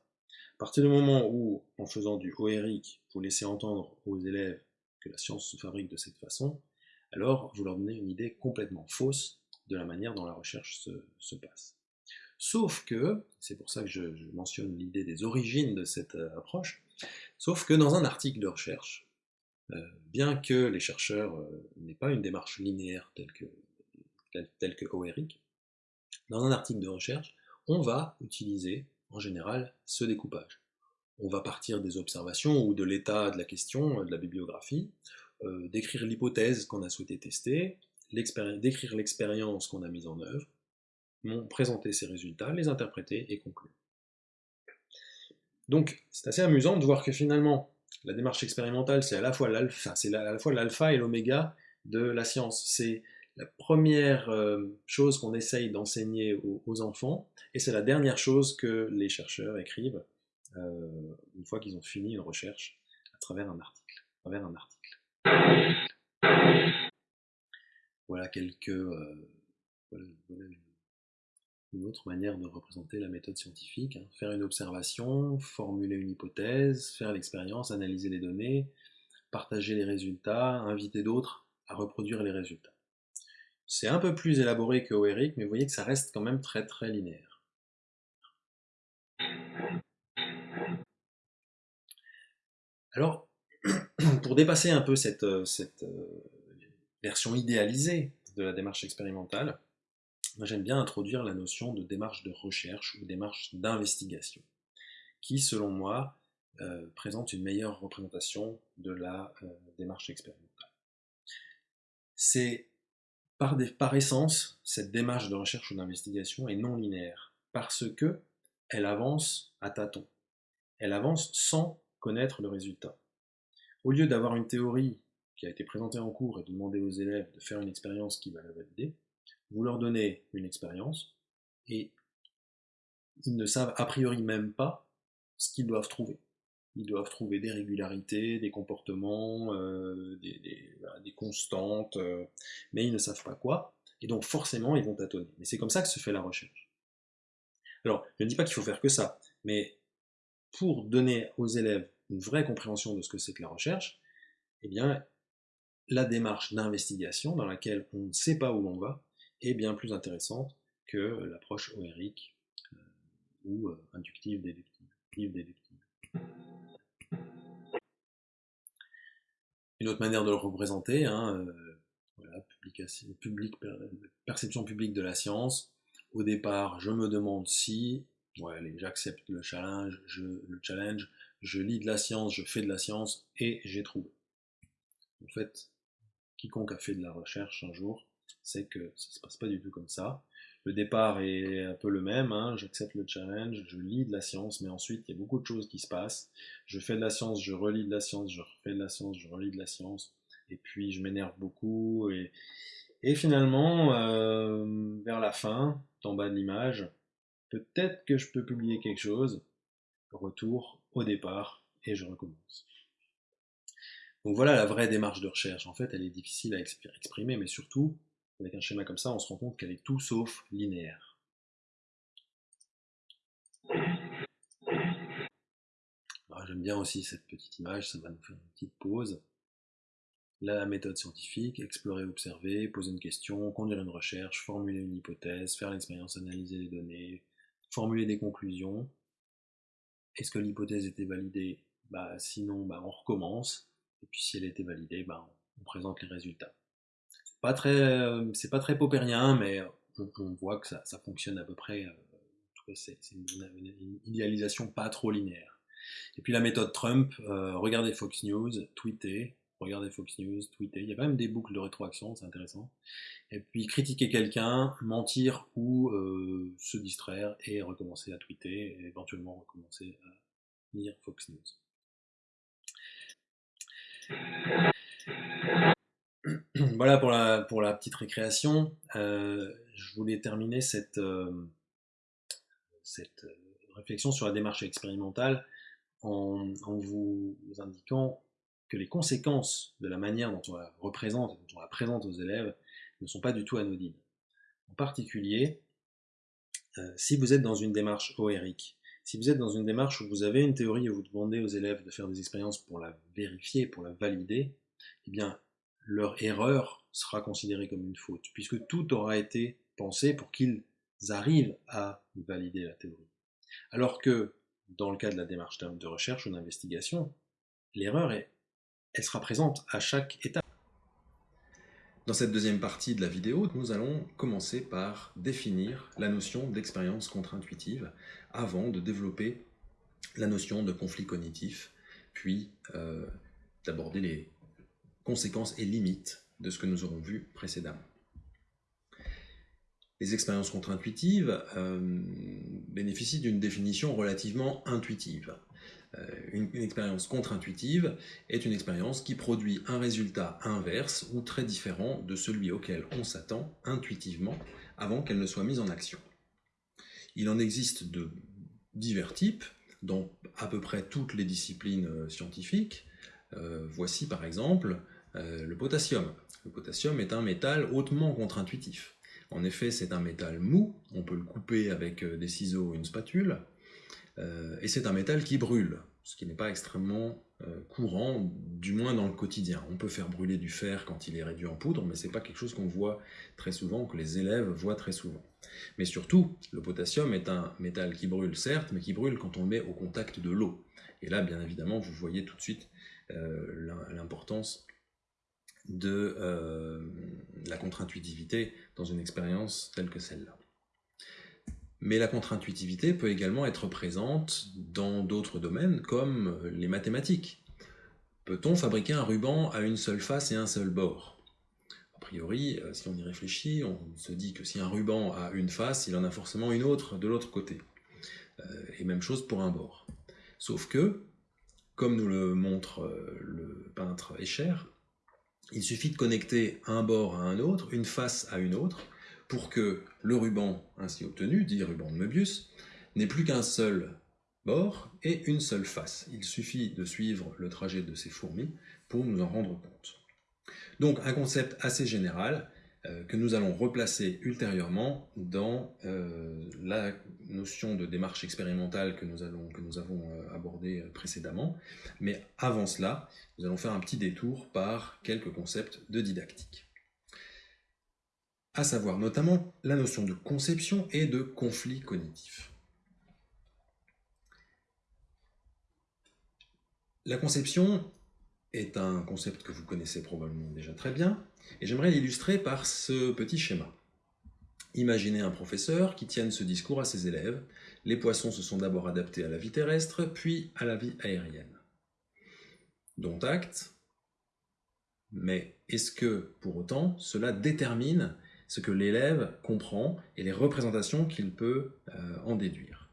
À partir du moment où, en faisant du OERIC, vous laissez entendre aux élèves que la science se fabrique de cette façon, alors vous leur donnez une idée complètement fausse de la manière dont la recherche se, passe. Sauf que, c'est pour ça que je, mentionne l'idée des origines de cette euh, approche, sauf que dans un article de recherche, euh, bien que les chercheurs euh, n'aient pas une démarche linéaire telle que, telle, dans un article de recherche, on va utiliser en général ce découpage. On va partir des observations ou de l'état de la question, de la bibliographie, décrire l'hypothèse qu'on a souhaité tester, décrire l'expérience qu'on a mise en œuvre, présenter ses résultats, les interpréter et conclure. Donc, c'est assez amusant de voir que finalement, la démarche expérimentale, c'est à la fois l'alpha, et l'oméga de la science. C'est la première euh, chose qu'on essaye d'enseigner aux, enfants, et c'est la dernière chose que les chercheurs écrivent euh, une fois qu'ils ont fini une recherche à travers un article. À travers un article. Voilà quelques euh, une autre manière de représenter la méthode scientifique. Hein. Faire une observation, formuler une hypothèse, faire l'expérience, analyser les données, partager les résultats, inviter d'autres à reproduire les résultats. C'est un peu plus élaboré que OERIC, mais vous voyez que ça reste quand même très très linéaire. Alors, pour dépasser un peu cette, euh, euh, version idéalisée de la démarche expérimentale, j'aime bien introduire la notion de démarche de recherche ou démarche d'investigation, qui selon moi euh, présente une meilleure représentation de la euh, démarche expérimentale. C'est par, essence, cette démarche de recherche ou d'investigation est non linéaire, parce que elle avance à tâtons. Elle avance sans connaître le résultat. Au lieu d'avoir une théorie qui a été présentée en cours et de demander aux élèves de faire une expérience qui va la valider, vous leur donnez une expérience et ils ne savent a priori même pas ce qu'ils doivent trouver. Ils doivent trouver des régularités, des comportements, euh, des, constantes, euh, mais ils ne savent pas quoi, et donc forcément ils vont tâtonner. Mais c'est comme ça que se fait la recherche. Alors, je ne dis pas qu'il faut faire que ça, mais pour donner aux élèves une vraie compréhension de ce que c'est que la recherche, eh bien, la démarche d'investigation dans laquelle on ne sait pas où l'on va, est bien plus intéressante que l'approche OERIC euh, ou euh, inductive déductive. Une autre manière de le représenter, hein, euh, public, perception publique de la science. Au départ, je me demande si, j'accepte le challenge, je lis de la science, je fais de la science et j'ai trouvé. En fait, quiconque a fait de la recherche un jour c'est que ça se passe pas du tout comme ça. Le départ est un peu le même, hein. j'accepte le challenge, je lis de la science, mais ensuite il y a beaucoup de choses qui se passent. Je fais de la science, je relis de la science, je refais de la science, je relis de la science, et puis je m'énerve beaucoup, et, et finalement, euh, vers la fin, en bas de l'image, peut-être que je peux publier quelque chose, retour au départ, et je recommence. Donc voilà la vraie démarche de recherche. En fait, elle est difficile à exprimer, mais surtout, avec un schéma comme ça, on se rend compte qu'elle est tout sauf linéaire. J'aime bien aussi cette petite image, ça va nous faire une petite pause. La méthode scientifique, explorer, observer, poser une question, conduire une recherche, formuler une hypothèse, faire l'expérience, analyser les données, formuler des conclusions. Est-ce que l'hypothèse était validée? Bah, Sinon, bah, on recommence. Et puis si elle était validée, bah, on présente les résultats pas très, euh, c'est pas très paupérien, mais on, voit que ça, fonctionne à peu près. Euh, c'est une, idéalisation pas trop linéaire. Et puis la méthode Trump, euh, regardez Fox News, tweetez, regardez Fox News, tweetez. Il y a quand même des boucles de rétroaction, c'est intéressant. Et puis critiquer quelqu'un, mentir ou se distraire et recommencer à tweeter, et éventuellement recommencer à lire Fox News. voilà pour la, petite récréation. Euh, je voulais terminer cette, euh, euh, réflexion sur la démarche expérimentale en, vous indiquant que les conséquences de la manière dont on la représente dont on la présente aux élèves ne sont pas du tout anodines. En particulier, si vous êtes dans une démarche OERIC, si vous êtes dans une démarche où vous avez une théorie et vous demandez aux élèves de faire des expériences pour la vérifier, pour la valider, eh bien, leur erreur sera considérée comme une faute, puisque tout aura été pensé pour qu'ils arrivent à valider la théorie. Alors que, dans le cas de la démarche de recherche ou d'investigation, l'erreur, elle sera présente à chaque étape. Dans cette deuxième partie de la vidéo, nous allons commencer par définir la notion d'expérience contre-intuitive avant de développer la notion de conflit cognitif, puis euh, d'aborder les conséquences et limites de ce que nous aurons vu précédemment. Les expériences contre-intuitives euh, bénéficient d'une définition relativement intuitive. Euh, une, expérience contre-intuitive est une expérience qui produit un résultat inverse ou très différent de celui auquel on s'attend intuitivement avant qu'elle ne soit mise en action. Il en existe de divers types dans à peu près toutes les disciplines euh, scientifiques. Voici par exemple le potassium. Le potassium est un métal hautement contre-intuitif. En effet, c'est un métal mou, on peut le couper avec des ciseaux ou une spatule, euh, et c'est un métal qui brûle, ce qui n'est pas extrêmement euh, courant, du moins dans le quotidien. On peut faire brûler du fer quand il est réduit en poudre, mais ce n'est pas quelque chose qu'on voit très souvent, que les élèves voient très souvent. Mais surtout, le potassium est un métal qui brûle, certes, mais qui brûle quand on le met au contact de l'eau. Et là, bien évidemment, vous voyez tout de suite euh, l'importance de la contre-intuitivité dans une expérience telle que celle-là. Mais la contre-intuitivité peut également être présente dans d'autres domaines comme les mathématiques. Peut-on fabriquer un ruban à une seule face et un seul bord? A priori, euh, si on y réfléchit, on se dit que si un ruban a une face, il en a forcément une autre de l'autre côté. Euh, et même chose pour un bord. Sauf que, comme nous le montre euh, le peintre Escher, il suffit de connecter un bord à un autre, une face à une autre, pour que le ruban ainsi obtenu, dit ruban de Möbius, n'ait plus qu'un seul bord et une seule face. Il suffit de suivre le trajet de ces fourmis pour nous en rendre compte. Donc un concept assez général que nous allons replacer ultérieurement dans euh, la notion de démarche expérimentale que nous, que nous avons euh, abordée précédemment. Mais avant cela, nous allons faire un petit détour par quelques concepts de didactique à savoir notamment la notion de conception et de conflit cognitif. La conception est un concept que vous connaissez probablement déjà très bien, et j'aimerais l'illustrer par ce petit schéma. Imaginez un professeur qui tienne ce discours à ses élèves. Les poissons se sont d'abord adaptés à la vie terrestre, puis à la vie aérienne. Dont acte, mais est-ce que, pour autant, cela détermine ce que l'élève comprend et les représentations qu'il peut euh, en déduire?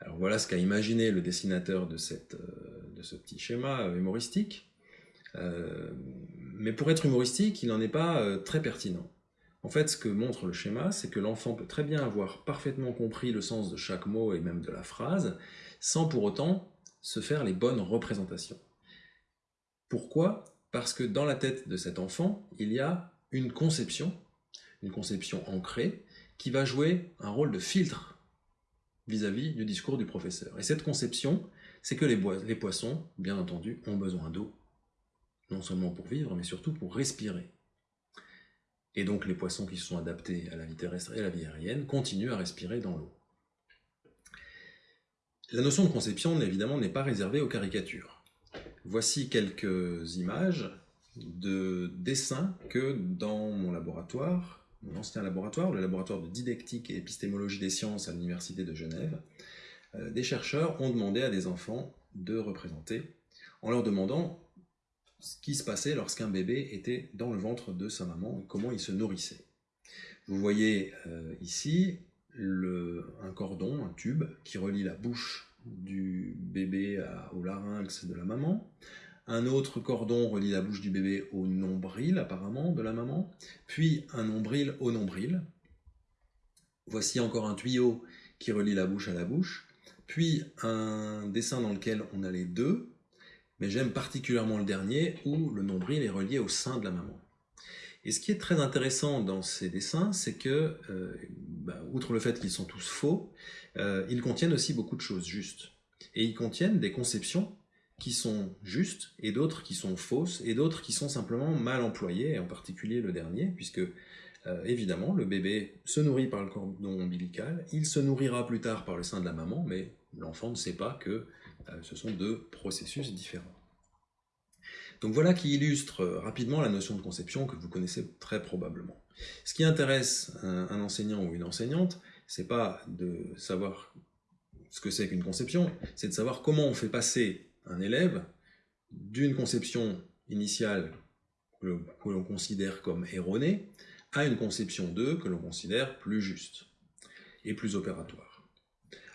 Alors voilà ce qu'a imaginé le dessinateur de, cette, euh, de ce petit schéma euh, humoristique. Mais pour être humoristique, il n'en est pas très pertinent. En fait, ce que montre le schéma, c'est que l'enfant peut très bien avoir parfaitement compris le sens de chaque mot et même de la phrase, sans pour autant se faire les bonnes représentations. Pourquoi? Parce que dans la tête de cet enfant, il y a une conception, une conception ancrée, qui va jouer un rôle de filtre vis-à-vis du discours du professeur. Et cette conception, c'est que les, les poissons, bien entendu, ont besoin d'eau, non seulement pour vivre, mais surtout pour respirer. Et donc les poissons qui se sont adaptés à la vie terrestre et à la vie aérienne continuent à respirer dans l'eau. La notion de conception, évidemment, n'est pas réservée aux caricatures. Voici quelques images de dessin que dans mon laboratoire, mon ancien laboratoire, le laboratoire de didactique et épistémologie des sciences à l'Université de Genève, euh, des chercheurs ont demandé à des enfants de représenter, en leur demandant ce qui se passait lorsqu'un bébé était dans le ventre de sa maman et comment il se nourrissait. Vous voyez euh, ici un cordon, un tube, qui relie la bouche du bébé au larynx de la maman, un autre cordon relie la bouche du bébé au nombril, apparemment, de la maman, puis un nombril au nombril. Voici encore un tuyau qui relie la bouche à la bouche, puis un dessin dans lequel on a les deux, mais j'aime particulièrement le dernier où le nombril est relié au sein de la maman. Et ce qui est très intéressant dans ces dessins, c'est que, euh, bah, outre le fait qu'ils sont tous faux, euh, ils contiennent aussi beaucoup de choses justes. Et ils contiennent des conceptions qui sont justes, et d'autres qui sont fausses, et d'autres qui sont simplement mal employées, en particulier le dernier, puisque euh, évidemment, le bébé se nourrit par le cordon ombilical, il se nourrira plus tard par le sein de la maman, mais l'enfant ne sait pas que ce sont deux processus différents. Donc voilà qui illustre euh, rapidement la notion de conception que vous connaissez très probablement. Ce qui intéresse un, enseignant ou une enseignante, c'est pas de savoir ce que c'est qu'une conception, c'est de savoir comment on fait passer un élève d'une conception initiale que l'on considère comme erronée à une conception 2 que l'on considère plus juste et plus opératoire.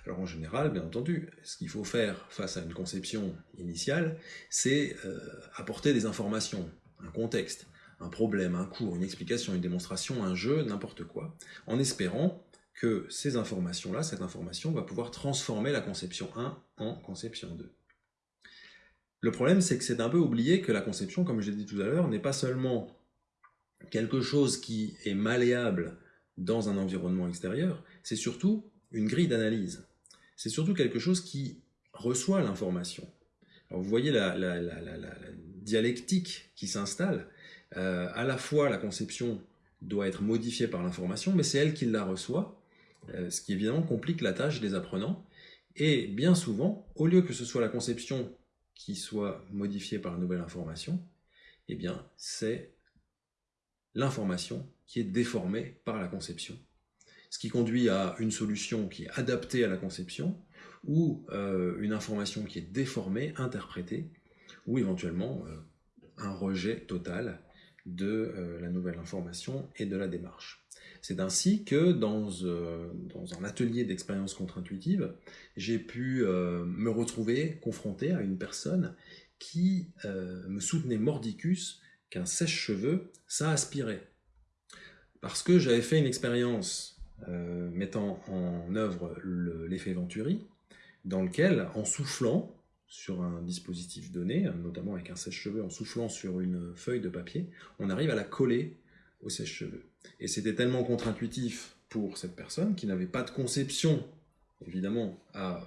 Alors en général, bien entendu, ce qu'il faut faire face à une conception initiale, c'est euh, apporter des informations, un contexte, un problème, un cours, une explication, une démonstration, un jeu, n'importe quoi, en espérant que ces informations-là, cette information va pouvoir transformer la conception 1 en conception 2. Le problème, c'est que c'est un peu oublié que la conception, comme je l'ai dit tout à l'heure, n'est pas seulement quelque chose qui est malléable dans un environnement extérieur, c'est surtout une grille d'analyse c'est surtout quelque chose qui reçoit l'information. Vous voyez la, dialectique qui s'installe. Euh, à la fois, la conception doit être modifiée par l'information, mais c'est elle qui la reçoit, euh, ce qui évidemment complique la tâche des apprenants. Et bien souvent, au lieu que ce soit la conception qui soit modifiée par la nouvelle information, eh bien, c'est l'information qui est déformée par la conception ce qui conduit à une solution qui est adaptée à la conception, ou euh, une information qui est déformée, interprétée, ou éventuellement euh, un rejet total de euh, la nouvelle information et de la démarche. C'est ainsi que dans, dans un atelier d'expérience contre-intuitive, j'ai pu me retrouver confronté à une personne qui me soutenait mordicus qu'un sèche-cheveux, ça aspirait. Parce que j'avais fait une expérience euh, mettant en œuvre l'effet Venturi, dans lequel, en soufflant sur un dispositif donné, notamment avec un sèche-cheveux, en soufflant sur une feuille de papier, on arrive à la coller au sèche-cheveux. Et c'était tellement contre-intuitif pour cette personne qui n'avait pas de conception, évidemment, à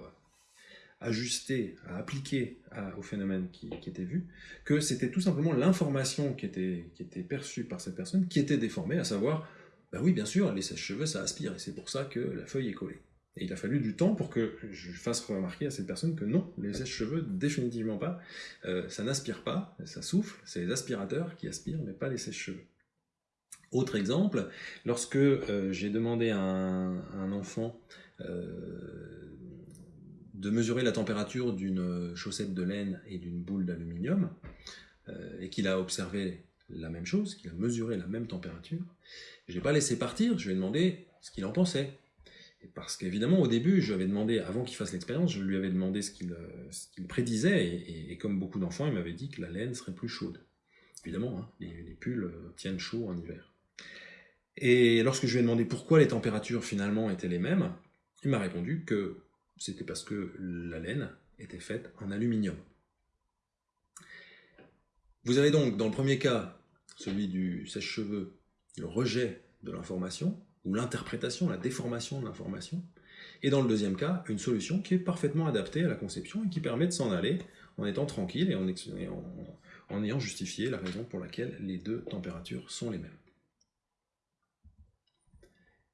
ajuster, à appliquer au phénomène qui, était vu, que c'était tout simplement l'information qui était perçue par cette personne qui était déformée, à savoir ben oui, bien sûr, les sèches-cheveux, ça aspire, et c'est pour ça que la feuille est collée. Et il a fallu du temps pour que je fasse remarquer à cette personne que non, les sèches-cheveux, définitivement pas, euh, ça n'aspire pas, ça souffle, c'est les aspirateurs qui aspirent, mais pas les sèches-cheveux. Autre exemple, lorsque euh, j'ai demandé à un, enfant euh, de mesurer la température d'une chaussette de laine et d'une boule d'aluminium, et qu'il a observé la même chose, qu'il a mesuré la même température, je n'ai pas laissé partir, je lui ai demandé ce qu'il en pensait. Et parce qu'évidemment, au début, je lui avais demandé, avant qu'il fasse l'expérience, je lui avais demandé ce qu'il euh, prédisait, et, comme beaucoup d'enfants, il m'avait dit que la laine serait plus chaude. Évidemment, hein, les, pulls euh, tiennent chaud en hiver. Et lorsque je lui ai demandé pourquoi les températures finalement étaient les mêmes, il m'a répondu que c'était parce que la laine était faite en aluminium. Vous avez donc, dans le premier cas, celui du sèche-cheveux, le rejet de l'information, ou l'interprétation, la déformation de l'information, et dans le deuxième cas, une solution qui est parfaitement adaptée à la conception et qui permet de s'en aller en étant tranquille et en, ayant justifié la raison pour laquelle les deux températures sont les mêmes.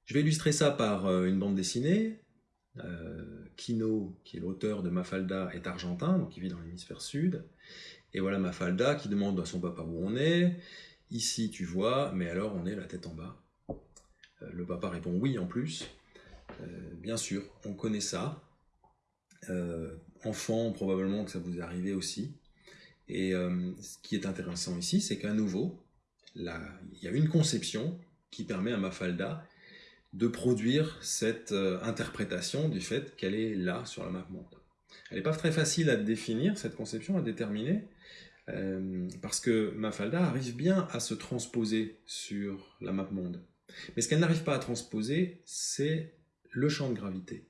Je vais illustrer ça par euh, une bande dessinée. Euh, Kino, qui est l'auteur de Mafalda, est argentin, donc il vit dans l'hémisphère sud. Et voilà Mafalda qui demande à son papa où on est. Ici, tu vois, mais alors on est la tête en bas. Euh, le papa répond oui en plus. Euh, bien sûr, on connaît ça. Euh, enfant, probablement que ça vous est arrivé aussi. Et ce qui est intéressant ici, c'est qu'à nouveau, il y a une conception qui permet à Mafalda de produire cette interprétation du fait qu'elle est là sur la map monde. Elle n'est pas très facile à définir, cette conception, à déterminer, euh, parce que Mafalda arrive bien à se transposer sur la map monde. Mais ce qu'elle n'arrive pas à transposer, c'est le champ de gravité.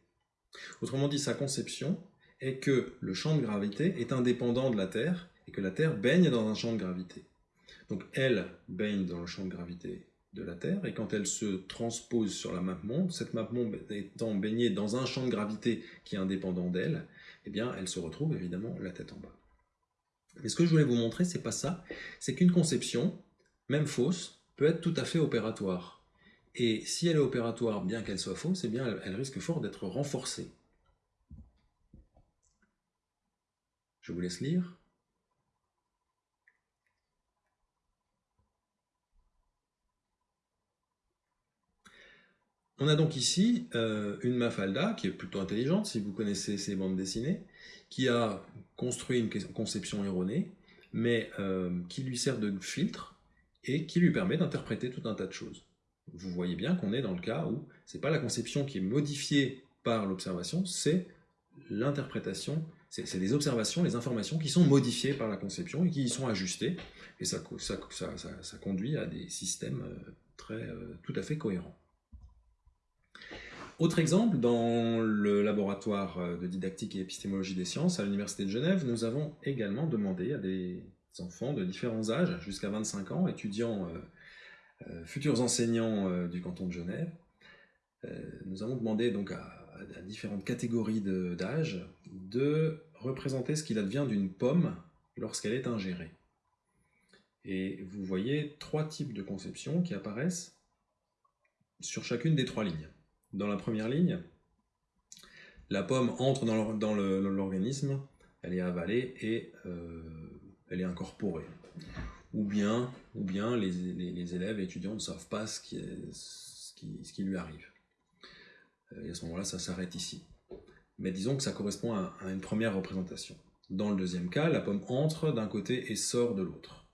Autrement dit, sa conception, est que le champ de gravité est indépendant de la Terre et que la Terre baigne dans un champ de gravité. Donc elle baigne dans le champ de gravité de la Terre, et quand elle se transpose sur la map monde, cette map monde étant baignée dans un champ de gravité qui est indépendant d'elle, eh bien elle se retrouve évidemment la tête en bas. Mais ce que je voulais vous montrer, c'est pas ça, c'est qu'une conception, même fausse, peut être tout à fait opératoire. Et si elle est opératoire, bien qu'elle soit fausse, eh bien elle risque fort d'être renforcée. Je vous laisse lire. On a donc ici euh, une Mafalda, qui est plutôt intelligente, si vous connaissez ces bandes dessinées, qui a construit une conception erronée, mais euh, qui lui sert de filtre et qui lui permet d'interpréter tout un tas de choses. Vous voyez bien qu'on est dans le cas où ce n'est pas la conception qui est modifiée par l'observation, c'est l'interprétation, c'est les observations, les informations qui sont modifiées par la conception et qui y sont ajustées, et ça, ça conduit à des systèmes euh, très, tout à fait cohérents. Autre exemple, dans le laboratoire euh, de didactique et épistémologie des sciences à l'Université de Genève, nous avons également demandé à des enfants de différents âges, jusqu'à 25 ans, étudiants, euh, euh, futurs enseignants du canton de Genève, nous avons demandé donc à, différentes catégories d'âge de, représenter ce qu'il advient d'une pomme lorsqu'elle est ingérée. Et vous voyez trois types de conceptions qui apparaissent sur chacune des trois lignes dans la première ligne, la pomme entre dans l'organisme, elle est avalée et euh, elle est incorporée. Ou bien, les, élèves et étudiants ne savent pas ce qui, lui arrive. Euh, et à ce moment-là, ça s'arrête ici. Mais disons que ça correspond à, une première représentation. Dans le deuxième cas, la pomme entre d'un côté et sort de l'autre.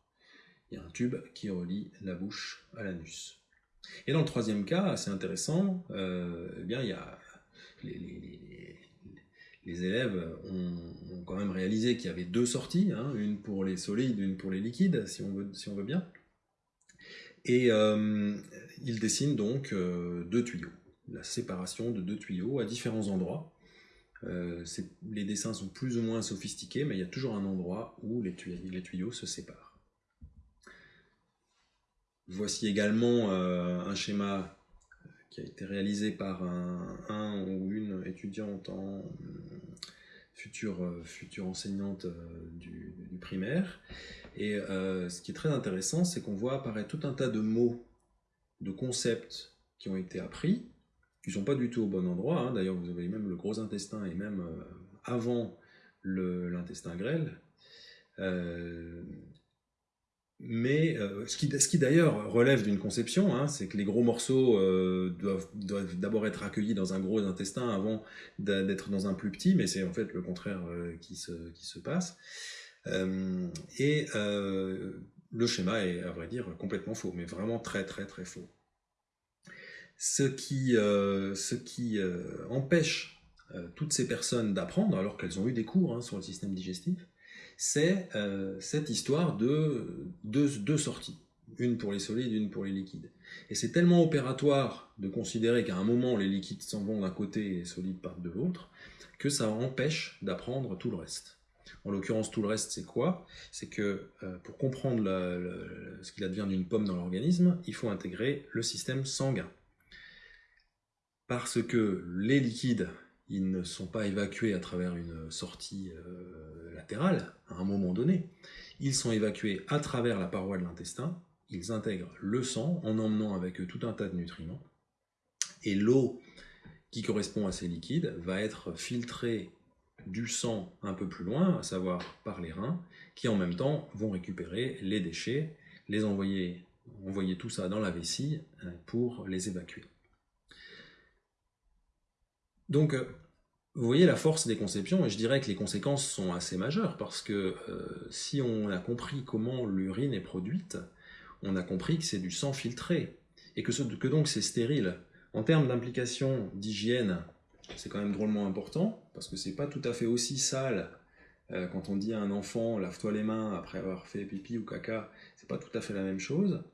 Il y a un tube qui relie la bouche à l'anus. Et dans le troisième cas, assez intéressant, euh, eh bien, il y a les, élèves ont, quand même réalisé qu'il y avait deux sorties, hein, une pour les solides, une pour les liquides, si on veut, si on veut bien. Et euh, ils dessinent donc euh, deux tuyaux, la séparation de deux tuyaux à différents endroits. les dessins sont plus ou moins sophistiqués, mais il y a toujours un endroit où les tuyaux se séparent. Voici également euh, un schéma qui a été réalisé par un, ou une étudiante en future, future enseignante euh, du, primaire. Et euh, ce qui est très intéressant, c'est qu'on voit apparaître tout un tas de mots, de concepts qui ont été appris, qui ne sont pas du tout au bon endroit. Hein. D'ailleurs, vous avez même le gros intestin et même avant l'intestin grêle. Mais euh, ce qui, ce qui d'ailleurs relève d'une conception, hein, c'est que les gros morceaux euh, doivent, d'abord être accueillis dans un gros intestin avant d'être dans un plus petit, mais c'est en fait le contraire euh, qui, se, qui, se, passe. et le schéma est, à vrai dire, complètement faux, mais vraiment très très très faux. Ce qui, ce qui empêche toutes ces personnes d'apprendre, alors qu'elles ont eu des cours hein, sur le système digestif, c'est euh, cette histoire de deux, sorties, une pour les solides, une pour les liquides. Et c'est tellement opératoire de considérer qu'à un moment les liquides s'en vont d'un côté et les solides partent de l'autre, que ça empêche d'apprendre tout le reste. En l'occurrence, tout le reste, c'est quoi? C'est que euh, pour comprendre ce qu'il advient d'une pomme dans l'organisme, il faut intégrer le système sanguin. Parce que les liquides ils ne sont pas évacués à travers une sortie euh, à un moment donné. Ils sont évacués à travers la paroi de l'intestin, ils intègrent le sang en emmenant avec eux tout un tas de nutriments. Et l'eau qui correspond à ces liquides va être filtrée du sang un peu plus loin, à savoir par les reins, qui en même temps vont récupérer les déchets, les envoyer, envoyer tout ça dans la vessie euh, pour les évacuer. Donc, euh, vous voyez la force des conceptions, et je dirais que les conséquences sont assez majeures, parce que euh, si on a compris comment l'urine est produite, on a compris que c'est du sang filtré, et que, donc c'est stérile. En termes d'implication d'hygiène, c'est quand même drôlement important, parce que c'est pas tout à fait aussi sale euh, quand on dit à un enfant lave-toi les mains après avoir fait pipi ou caca, c'est pas tout à fait la même chose.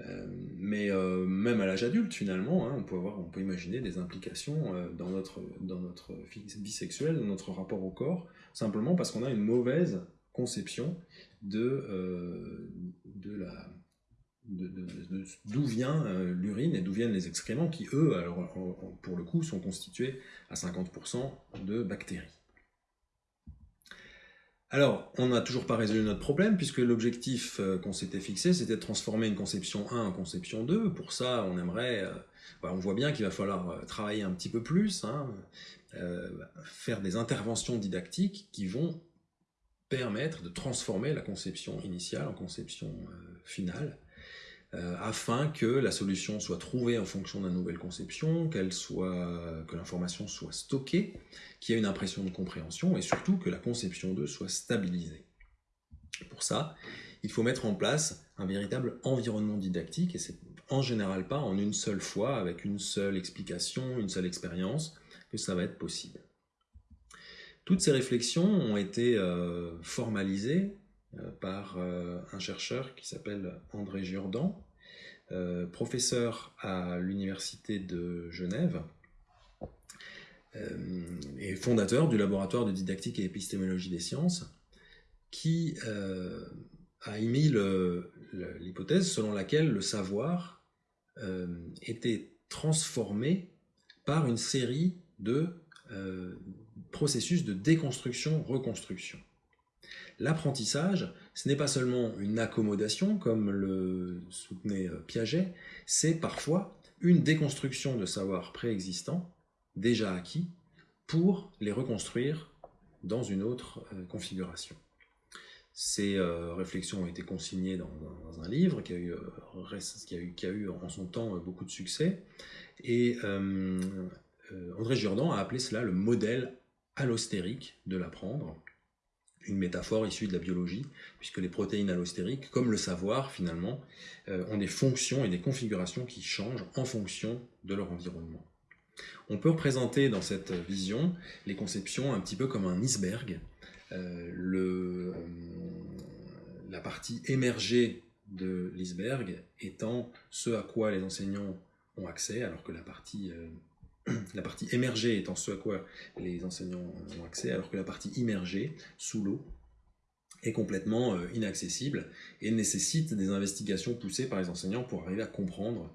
Euh, mais euh, même à l'âge adulte, finalement, hein, on, peut avoir, on peut imaginer des implications euh, dans, notre, dans notre vie sexuelle, dans notre rapport au corps, simplement parce qu'on a une mauvaise conception de, de d'où vient l'urine et d'où viennent les excréments qui, eux, alors, pour le coup, sont constitués à 50% de bactéries. Alors, on n'a toujours pas résolu notre problème, puisque l'objectif euh, qu'on s'était fixé, c'était de transformer une conception 1 en conception 2. Pour ça, on aimerait... Euh, bah, on voit bien qu'il va falloir euh, travailler un petit peu plus, hein, faire des interventions didactiques qui vont permettre de transformer la conception initiale en conception finale, euh, afin que la solution soit trouvée en fonction d'une nouvelle conception, qu'elle soit, que l'information soit stockée, qu'il y ait une impression de compréhension et surtout que la conception 2 soit stabilisée. Pour ça, il faut mettre en place un véritable environnement didactique et c'est en général pas en une seule fois, avec une seule explication, une seule expérience, que ça va être possible. Toutes ces réflexions ont été euh, formalisées par euh, un chercheur qui s'appelle André Jourdan, euh, professeur à l'université de Genève et fondateur du laboratoire de didactique et épistémologie des sciences, qui a émis l'hypothèse selon laquelle le savoir était transformé par une série de processus de déconstruction-reconstruction. L'apprentissage, ce n'est pas seulement une accommodation, comme le soutenait euh, Piaget, c'est parfois une déconstruction de savoirs préexistants, déjà acquis, pour les reconstruire dans une autre euh, configuration. Ces euh, réflexions ont été consignées dans, un livre qui a, eu, qui, a eu, en son temps beaucoup de succès, et André Jourdan a appelé cela le modèle allostérique de l'apprendre, une métaphore issue de la biologie, puisque les protéines allostériques, comme le savoir finalement, euh, ont des fonctions et des configurations qui changent en fonction de leur environnement. On peut représenter dans cette vision les conceptions un petit peu comme un iceberg. Euh, euh, la partie émergée de l'iceberg étant ce à quoi les enseignants ont accès, alors que la partie la partie émergée étant ce à quoi les enseignants ont accès, alors que la partie immergée, sous l'eau, est complètement euh, inaccessible et nécessite des investigations poussées par les enseignants pour arriver à comprendre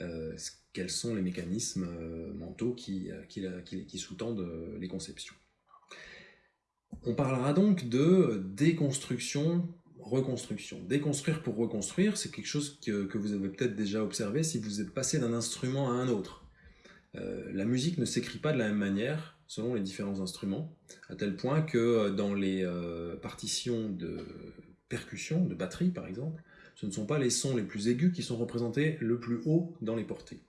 euh, quels sont les mécanismes euh, mentaux qui, sous-tendent les conceptions. On parlera donc de déconstruction reconstruction. Déconstruire pour reconstruire, c'est quelque chose que vous avez peut-être déjà observé si vous êtes passé d'un instrument à un autre. Euh, la musique ne s'écrit pas de la même manière selon les différents instruments, à tel point que euh, dans les euh, partitions de percussion, de batterie par exemple, ce ne sont pas les sons les plus aigus qui sont représentés le plus haut dans les portées.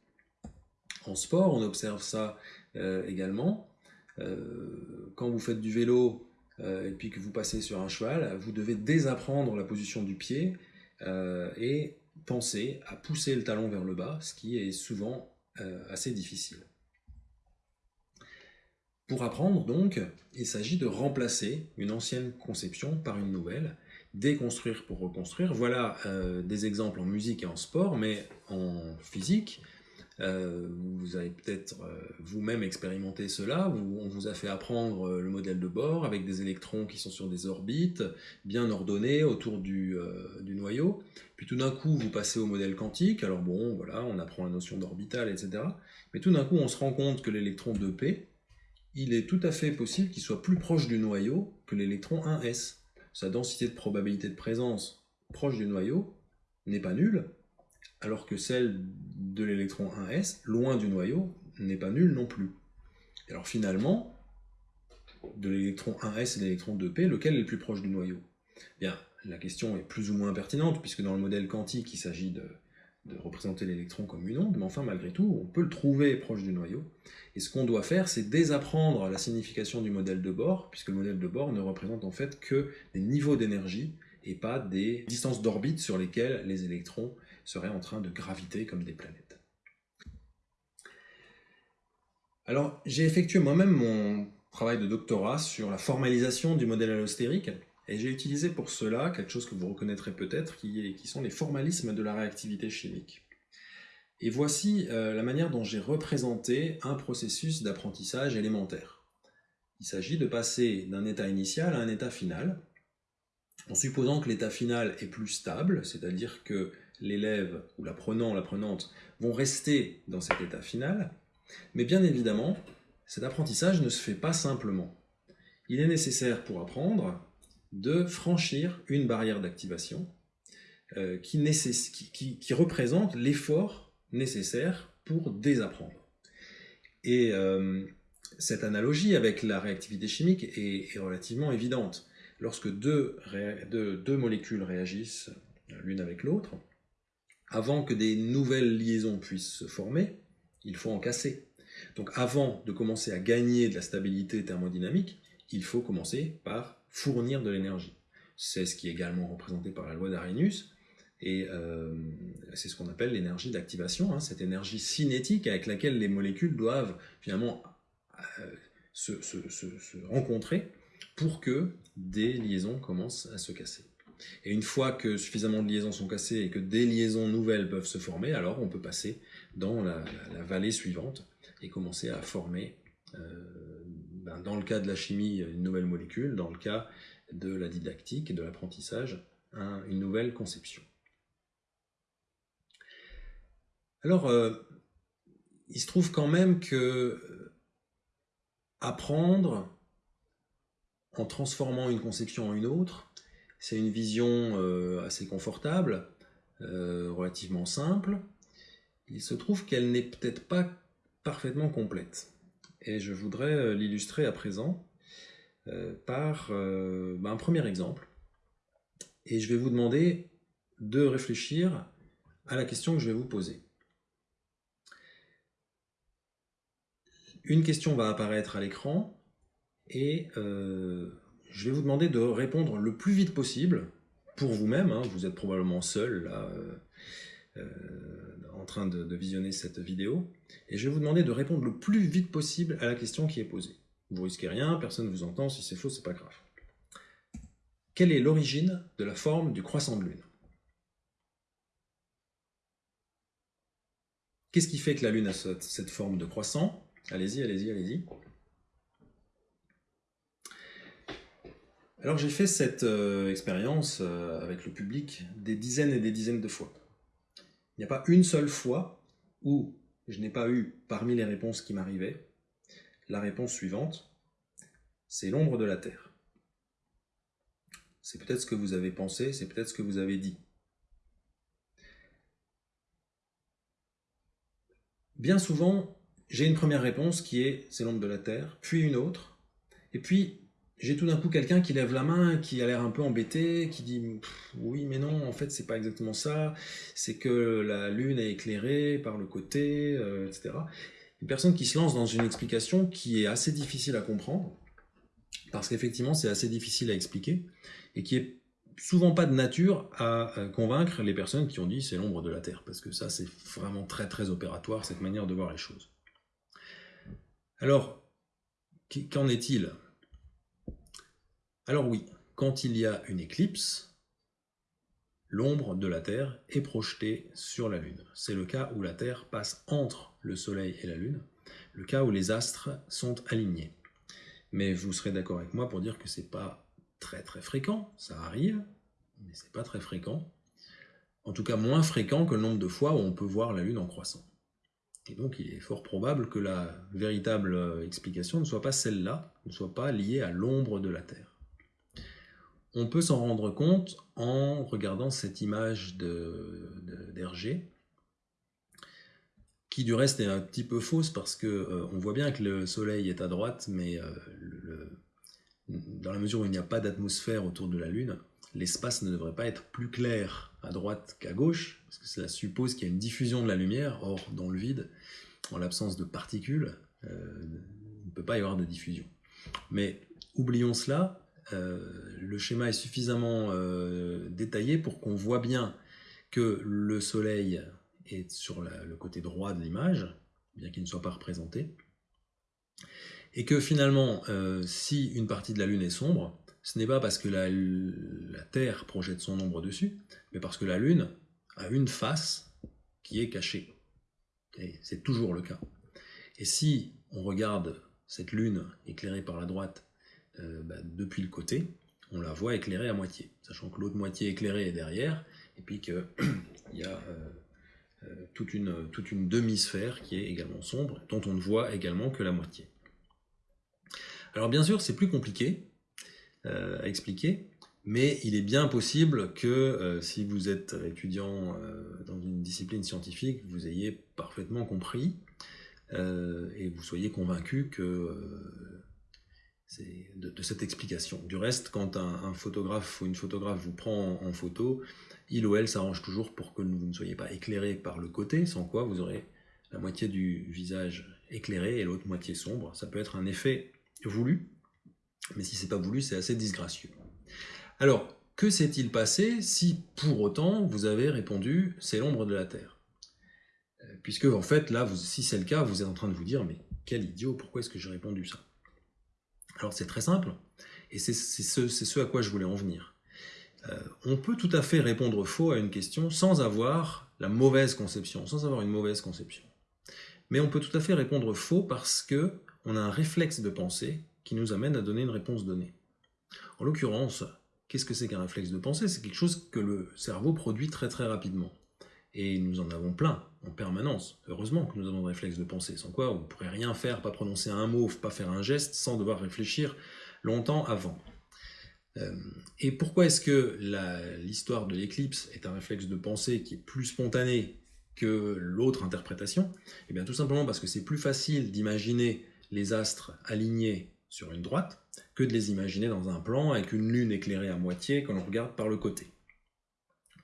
En sport, on observe ça également. quand vous faites du vélo et puis que vous passez sur un cheval, vous devez désapprendre la position du pied et penser à pousser le talon vers le bas, ce qui est souvent assez difficile. Pour apprendre, donc, il s'agit de remplacer une ancienne conception par une nouvelle, déconstruire pour reconstruire. Voilà euh, des exemples en musique et en sport, mais en physique, euh, vous avez peut-être euh, vous-même expérimenté cela, on vous a fait apprendre euh, le modèle de Bohr avec des électrons qui sont sur des orbites bien ordonnées autour du noyau. Puis tout d'un coup, vous passez au modèle quantique, alors bon, voilà, on apprend la notion d'orbital, etc. Mais tout d'un coup, on se rend compte que l'électron 2p, il est tout à fait possible qu'il soit plus proche du noyau que l'électron 1s. Sa densité de probabilité de présence proche du noyau n'est pas nulle, alors que celle de l'électron 1s, loin du noyau, n'est pas nulle non plus. alors finalement, de l'électron 1s et de l'électron 2p, lequel est le plus proche du noyau? Bien, la question est plus ou moins pertinente, puisque dans le modèle quantique, il s'agit de, représenter l'électron comme une onde, mais enfin, malgré tout, on peut le trouver proche du noyau. Et ce qu'on doit faire, c'est désapprendre la signification du modèle de Bohr, puisque le modèle de Bohr ne représente en fait que des niveaux d'énergie et pas des distances d'orbite sur lesquelles les électrons seraient en train de graviter comme des planètes. Alors, j'ai effectué moi-même mon travail de doctorat sur la formalisation du modèle allostérique, Et j'ai utilisé pour cela quelque chose que vous reconnaîtrez peut-être, qui, sont les formalismes de la réactivité chimique. Et voici euh, la manière dont j'ai représenté un processus d'apprentissage élémentaire. Il s'agit de passer d'un état initial à un état final, en supposant que l'état final est plus stable, c'est-à-dire que l'élève ou l'apprenant ou l'apprenante vont rester dans cet état final, mais bien évidemment, cet apprentissage ne se fait pas simplement. Il est nécessaire pour apprendre de franchir une barrière d'activation euh, qui, qui, représente l'effort nécessaire pour désapprendre. Et euh, cette analogie avec la réactivité chimique est, relativement évidente. Lorsque deux, deux molécules réagissent l'une avec l'autre, avant que des nouvelles liaisons puissent se former, il faut en casser. Donc avant de commencer à gagner de la stabilité thermodynamique, il faut commencer par fournir de l'énergie. C'est ce qui est également représenté par la loi d'Arrhenius, et euh, c'est ce qu'on appelle l'énergie d'activation, hein, cette énergie cinétique avec laquelle les molécules doivent finalement euh, se, rencontrer pour que des liaisons commencent à se casser. Et une fois que suffisamment de liaisons sont cassées et que des liaisons nouvelles peuvent se former, alors on peut passer dans la, vallée suivante et commencer à former, euh, dans le cas de la chimie, une nouvelle molécule, dans le cas de la didactique et de l'apprentissage, une nouvelle conception. Alors, euh, il se trouve quand même que euh, apprendre en transformant une conception en une autre, c'est une vision euh, assez confortable, relativement simple. Il se trouve qu'elle n'est peut-être pas parfaitement complète. Et je voudrais l'illustrer à présent par ben, un premier exemple. Et je vais vous demander de réfléchir à la question que je vais vous poser. Une question va apparaître à l'écran et euh, je vais vous demander de répondre le plus vite possible pour vous-même. Hein. vous êtes probablement seul là, euh, euh, en train de, visionner cette vidéo. Et je vais vous demander de répondre le plus vite possible à la question qui est posée. Vous risquez rien, personne ne vous entend, si c'est faux, c'est pas grave. Quelle est l'origine de la forme du croissant de lune? Qu'est-ce qui fait que la lune a cette forme de croissant? Allez-y, allez-y, allez-y. Alors j'ai fait cette euh, expérience euh, avec le public des dizaines et des dizaines de fois. N'y a pas une seule fois où je n'ai pas eu, parmi les réponses qui m'arrivaient, la réponse suivante, c'est l'ombre de la Terre. C'est peut-être ce que vous avez pensé, c'est peut-être ce que vous avez dit. Bien souvent, j'ai une première réponse qui est c'est l'ombre de la Terre, puis une autre, et puis j'ai tout d'un coup quelqu'un qui lève la main, qui a l'air un peu embêté, qui dit oui mais non, en fait c'est pas exactement ça, c'est que la Lune est éclairée par le côté, euh, etc. Une personne qui se lance dans une explication qui est assez difficile à comprendre, parce qu'effectivement c'est assez difficile à expliquer, et qui est souvent pas de nature à convaincre les personnes qui ont dit c'est l'ombre de la Terre, parce que ça c'est vraiment très très opératoire cette manière de voir les choses. Alors, qu'en est-il? Alors oui, quand il y a une éclipse, l'ombre de la Terre est projetée sur la Lune. C'est le cas où la Terre passe entre le Soleil et la Lune, le cas où les astres sont alignés. Mais vous serez d'accord avec moi pour dire que c'est pas très très fréquent, ça arrive, mais c'est pas très fréquent. En tout cas moins fréquent que le nombre de fois où on peut voir la Lune en croissant. Et donc il est fort probable que la véritable euh, explication ne soit pas celle-là, ne soit pas liée à l'ombre de la Terre. On peut s'en rendre compte en regardant cette image d'Hergé, qui du reste est un petit peu fausse parce que euh, on voit bien que le Soleil est à droite, mais euh, dans la mesure où il n'y a pas d'atmosphère autour de la Lune, l'espace ne devrait pas être plus clair à droite qu'à gauche, parce que cela suppose qu'il y a une diffusion de la lumière, or dans le vide, en l'absence de particules, euh, il ne peut pas y avoir de diffusion. Mais oublions cela, le schéma est suffisamment euh, détaillé pour qu'on voit bien que le soleil est sur le côté droit de l'image, bien qu'il ne soit pas représenté, et que finalement, si une partie de la Lune est sombre, ce n'est pas parce que la, Terre projette son ombre dessus, mais parce que la Lune a une face qui est cachée. C'est toujours le cas. Et si on regarde cette Lune éclairée par la droite euh, bah, depuis le côté, on la voit éclairée à moitié, sachant que l'autre moitié éclairée est derrière, et puis qu'il y a euh, euh, toute une, toute une demi-sphère qui est également sombre, dont on ne voit également que la moitié. Alors bien sûr, c'est plus compliqué à expliquer, mais il est bien possible que si vous êtes étudiant dans une discipline scientifique, vous ayez parfaitement compris et vous soyez convaincu que de, cette explication. Du reste, quand un, photographe ou une photographe vous prend en, photo, il ou elle s'arrange toujours pour que vous ne soyez pas éclairé par le côté, sans quoi vous aurez la moitié du visage éclairé et l'autre moitié sombre. Ça peut être un effet voulu, mais si c'est pas voulu, c'est assez disgracieux. Alors, que s'est-il passé si pour autant vous avez répondu c'est l'ombre de la Terre? Euh, Puisque en fait là, si c'est le cas, vous êtes en train de vous dire mais quel idiot, pourquoi est-ce que j'ai répondu ça? Alors c'est très simple, et c'est ce, à quoi je voulais en venir. Euh, on peut tout à fait répondre faux à une question sans avoir la mauvaise conception, sans avoir une mauvaise conception. Mais on peut tout à fait répondre faux parce que on a un réflexe de pensée qui nous amène à donner une réponse donnée. En l'occurrence, qu'est-ce que c'est qu'un réflexe de pensée? C'est quelque chose que le cerveau produit très très rapidement. Et nous en avons plein, en permanence. Heureusement que nous avons des réflexes de pensée, sans quoi on ne pourrait rien faire, pas prononcer un mot, pas faire un geste, sans devoir réfléchir longtemps avant. Euh, et pourquoi est-ce que l'histoire de l'éclipse est un réflexe de pensée qui est plus spontané que l'autre interprétation? Eh bien tout simplement parce que c'est plus facile d'imaginer les astres alignés sur une droite que de les imaginer dans un plan avec une lune éclairée à moitié quand on regarde par le côté.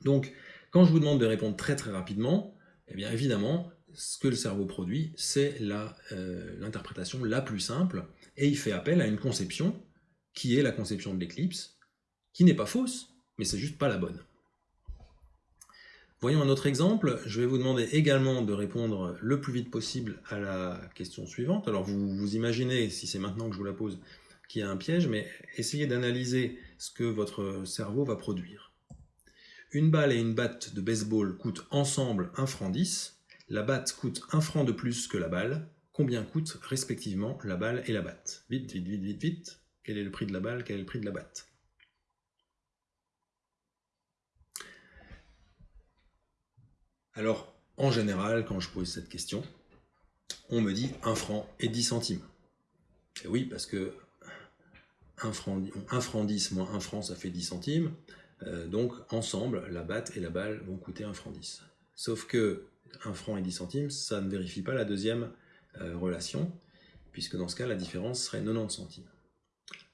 Donc quand je vous demande de répondre très très rapidement, eh bien évidemment, ce que le cerveau produit, c'est euh, l'interprétation la, plus simple, et il fait appel à une conception qui est la conception de l'éclipse, qui n'est pas fausse, mais c'est juste pas la bonne. Voyons un autre exemple. Je vais vous demander également de répondre le plus vite possible à la question suivante. Alors vous, vous imaginez, si c'est maintenant que je vous la pose, qu'il y a un piège, mais essayez d'analyser ce que votre cerveau va produire. Une balle et une batte de baseball coûtent ensemble 1 franc 10. La batte coûte 1 franc de plus que la balle. Combien coûtent respectivement la balle et la batte? Vite, vite, vite, vite, vite. Quel est le prix de la balle? Quel est le prix de la batte? Alors, en général, quand je pose cette question, on me dit 1 franc et 10 centimes. Et oui, parce que 1 franc, 1 franc 10 moins 1 franc, ça fait 10 centimes. Euh, donc ensemble, la batte et la balle vont coûter 1 franc 10. Sauf que 1 franc et 10 centimes, ça ne vérifie pas la deuxième euh, relation, puisque dans ce cas, la différence serait 90 centimes.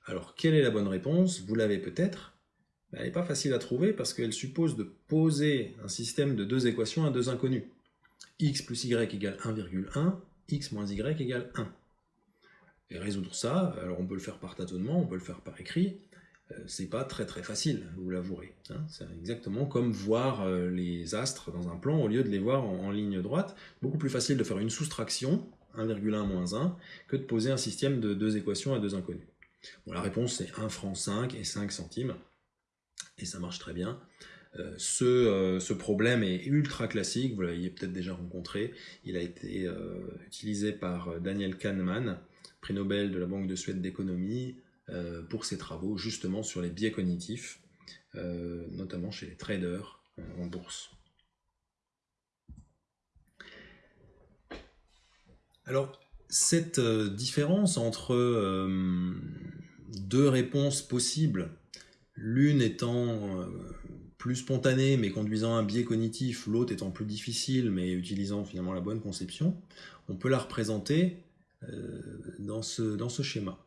Alors, quelle est la bonne réponse? Vous l'avez peut-être. Elle n'est pas facile à trouver parce qu'elle suppose de poser un système de deux équations à deux inconnus. x plus y égale 1,1, x moins y égale 1. Et résoudre ça, alors on peut le faire par tâtonnement, on peut le faire par écrit, c'est pas très très facile, vous l'avouerez. Hein. C'est exactement comme voir euh, les astres dans un plan au lieu de les voir en, ligne droite. Beaucoup plus facile de faire une soustraction, 1,1 moins 1, que de poser un système de deux équations à deux inconnus. Bon, la réponse c'est 1 franc 5 et 5 centimes, et ça marche très bien. Euh, ce, problème est ultra classique, vous l'avez peut-être déjà rencontré. Il a été utilisé par Daniel Kahneman, prix Nobel de la Banque de Suède d'économie, euh, pour ses travaux justement sur les biais cognitifs, euh, notamment chez les traders euh, en bourse. Alors, cette différence entre deux réponses possibles, l'une étant plus spontanée mais conduisant à un biais cognitif, l'autre étant plus difficile mais utilisant finalement la bonne conception, on peut la représenter dans ce schéma.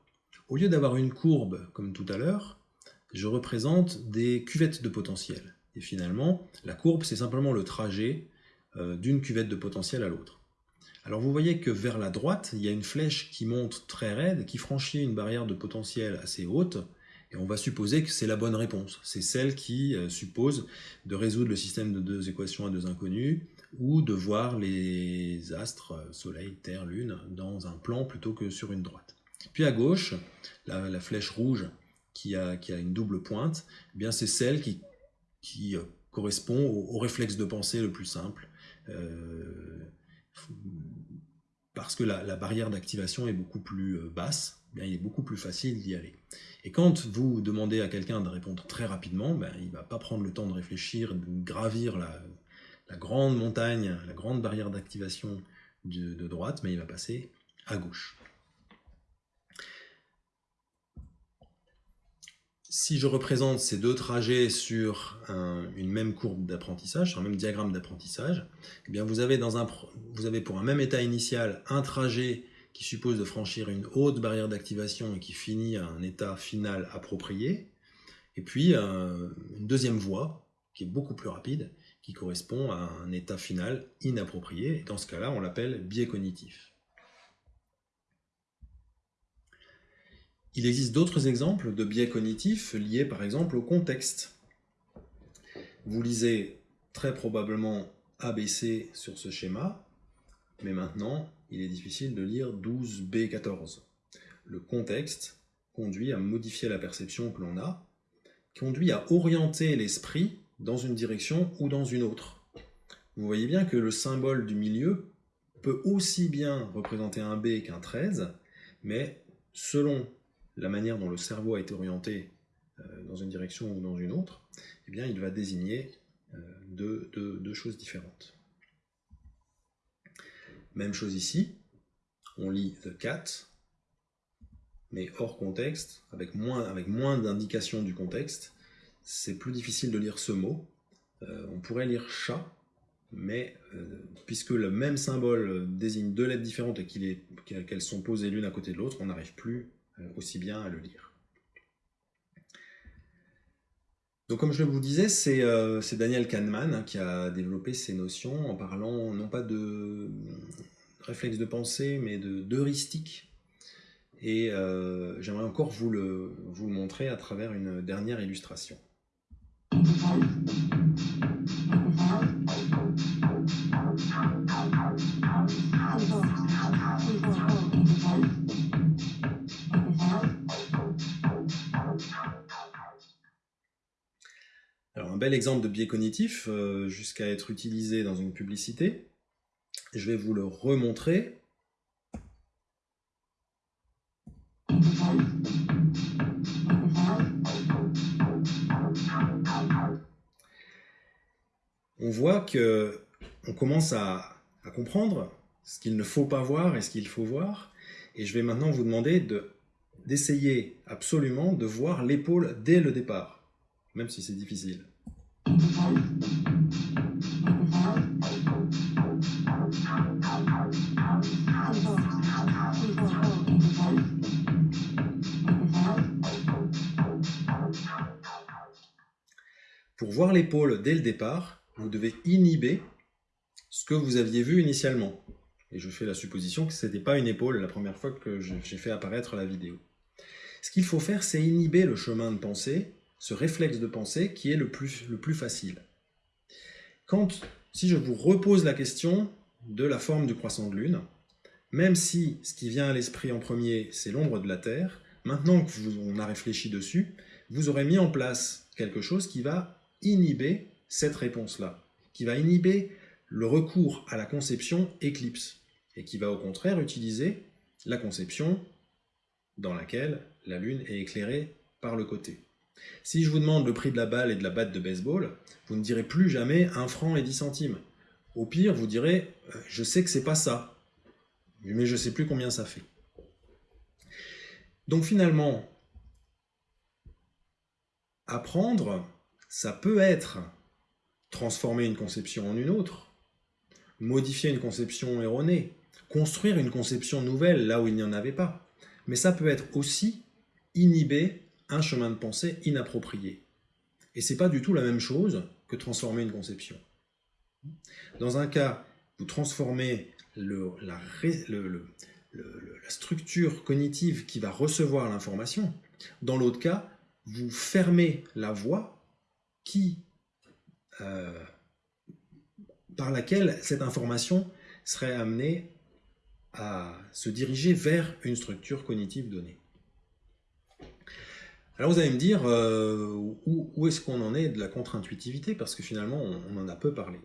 Au lieu d'avoir une courbe comme tout à l'heure, je représente des cuvettes de potentiel. Et finalement, la courbe, c'est simplement le trajet euh, d'une cuvette de potentiel à l'autre. Alors vous voyez que vers la droite, il y a une flèche qui monte très raide, qui franchit une barrière de potentiel assez haute, et on va supposer que c'est la bonne réponse. C'est celle qui euh, suppose de résoudre le système de deux équations à deux inconnus, ou de voir les astres, euh, Soleil, Terre, Lune, dans un plan plutôt que sur une droite. Puis à gauche, la, flèche rouge qui a, une double pointe, eh bien c'est celle qui, qui correspond au, réflexe de pensée le plus simple, parce que la, barrière d'activation est beaucoup plus basse, bien, il est beaucoup plus facile d'y aller. Et quand vous demandez à quelqu'un de répondre très rapidement, ben, il ne va pas prendre le temps de réfléchir, de gravir la, grande montagne, la grande barrière d'activation de, droite, mais il va passer à gauche. Si je représente ces deux trajets sur une même courbe d'apprentissage, sur un même diagramme d'apprentissage, eh bien vous avez, pour un même état initial un trajet qui suppose de franchir une haute barrière d'activation et qui finit à un état final approprié, et puis euh, une deuxième voie qui est beaucoup plus rapide, qui correspond à un état final inapproprié, et dans ce cas-là, on l'appelle biais cognitif. Il existe d'autres exemples de biais cognitifs liés par exemple au contexte. Vous lisez très probablement ABC sur ce schéma, mais maintenant, il est difficile de lire 12b14. Le contexte conduit à modifier la perception que l'on a, conduit à orienter l'esprit dans une direction ou dans une autre. Vous voyez bien que le symbole du milieu peut aussi bien représenter un B qu'un 13, mais selon la manière dont le cerveau a été orienté euh, dans une direction ou dans une autre, eh bien, il va désigner euh, deux choses différentes. Même chose ici, on lit the cat, mais hors contexte, avec moins, d'indications du contexte, c'est plus difficile de lire ce mot. Euh, on pourrait lire chat, mais puisque le même symbole désigne deux lettres différentes et qu'elles sont posées l'une à côté de l'autre, on n'arrive plus aussi bien à le lire. Donc comme je vous disais, c'est Daniel Kahneman qui a développé ces notions en parlant non pas de réflexe de pensée, mais d'heuristique. Et euh, j'aimerais encore vous le, vous le montrer à travers une dernière illustration. Un bel exemple de biais cognitif, euh, jusqu'à être utilisé dans une publicité, je vais vous le remontrer. On voit que on commence à, comprendre ce qu'il ne faut pas voir et ce qu'il faut voir. Et je vais maintenant vous demander d'essayer absolument de voir l'épaule dès le départ, même si c'est difficile. Pour voir l'épaule dès le départ, vous devez inhiber ce que vous aviez vu initialement. Et je fais la supposition que ce n'était pas une épaule la première fois que j'ai fait apparaître la vidéo. Ce qu'il faut faire, c'est inhiber le chemin de pensée, ce réflexe de pensée qui est le plus, le plus facile. Quand, si je vous repose la question de la forme du croissant de lune, même si ce qui vient à l'esprit en premier, c'est l'ombre de la Terre, maintenant qu'on a réfléchi dessus, vous aurez mis en place quelque chose qui va inhiber cette réponse-là, qui va inhiber le recours à la conception éclipse, et qui va au contraire utiliser la conception dans laquelle la Lune est éclairée par le côté. Si je vous demande le prix de la balle et de la batte de baseball, vous ne direz plus jamais 1 franc et 10 centimes. Au pire, vous direz euh, « je sais que c'est pas ça, mais je ne sais plus combien ça fait ». Donc finalement, apprendre, ça peut être transformer une conception en une autre, modifier une conception erronée, construire une conception nouvelle là où il n'y en avait pas. Mais ça peut être aussi inhiber un chemin de pensée inapproprié. Et c'est pas du tout la même chose que transformer une conception. Dans un cas, vous transformez la structure cognitive qui va recevoir l'information. Dans l'autre cas, vous fermez la voie qui, euh, par laquelle cette information serait amenée à se diriger vers une structure cognitive donnée. Alors vous allez me dire, euh, où, est-ce qu'on en est de la contre-intuitivité? Parce que finalement, on, en a peu parlé.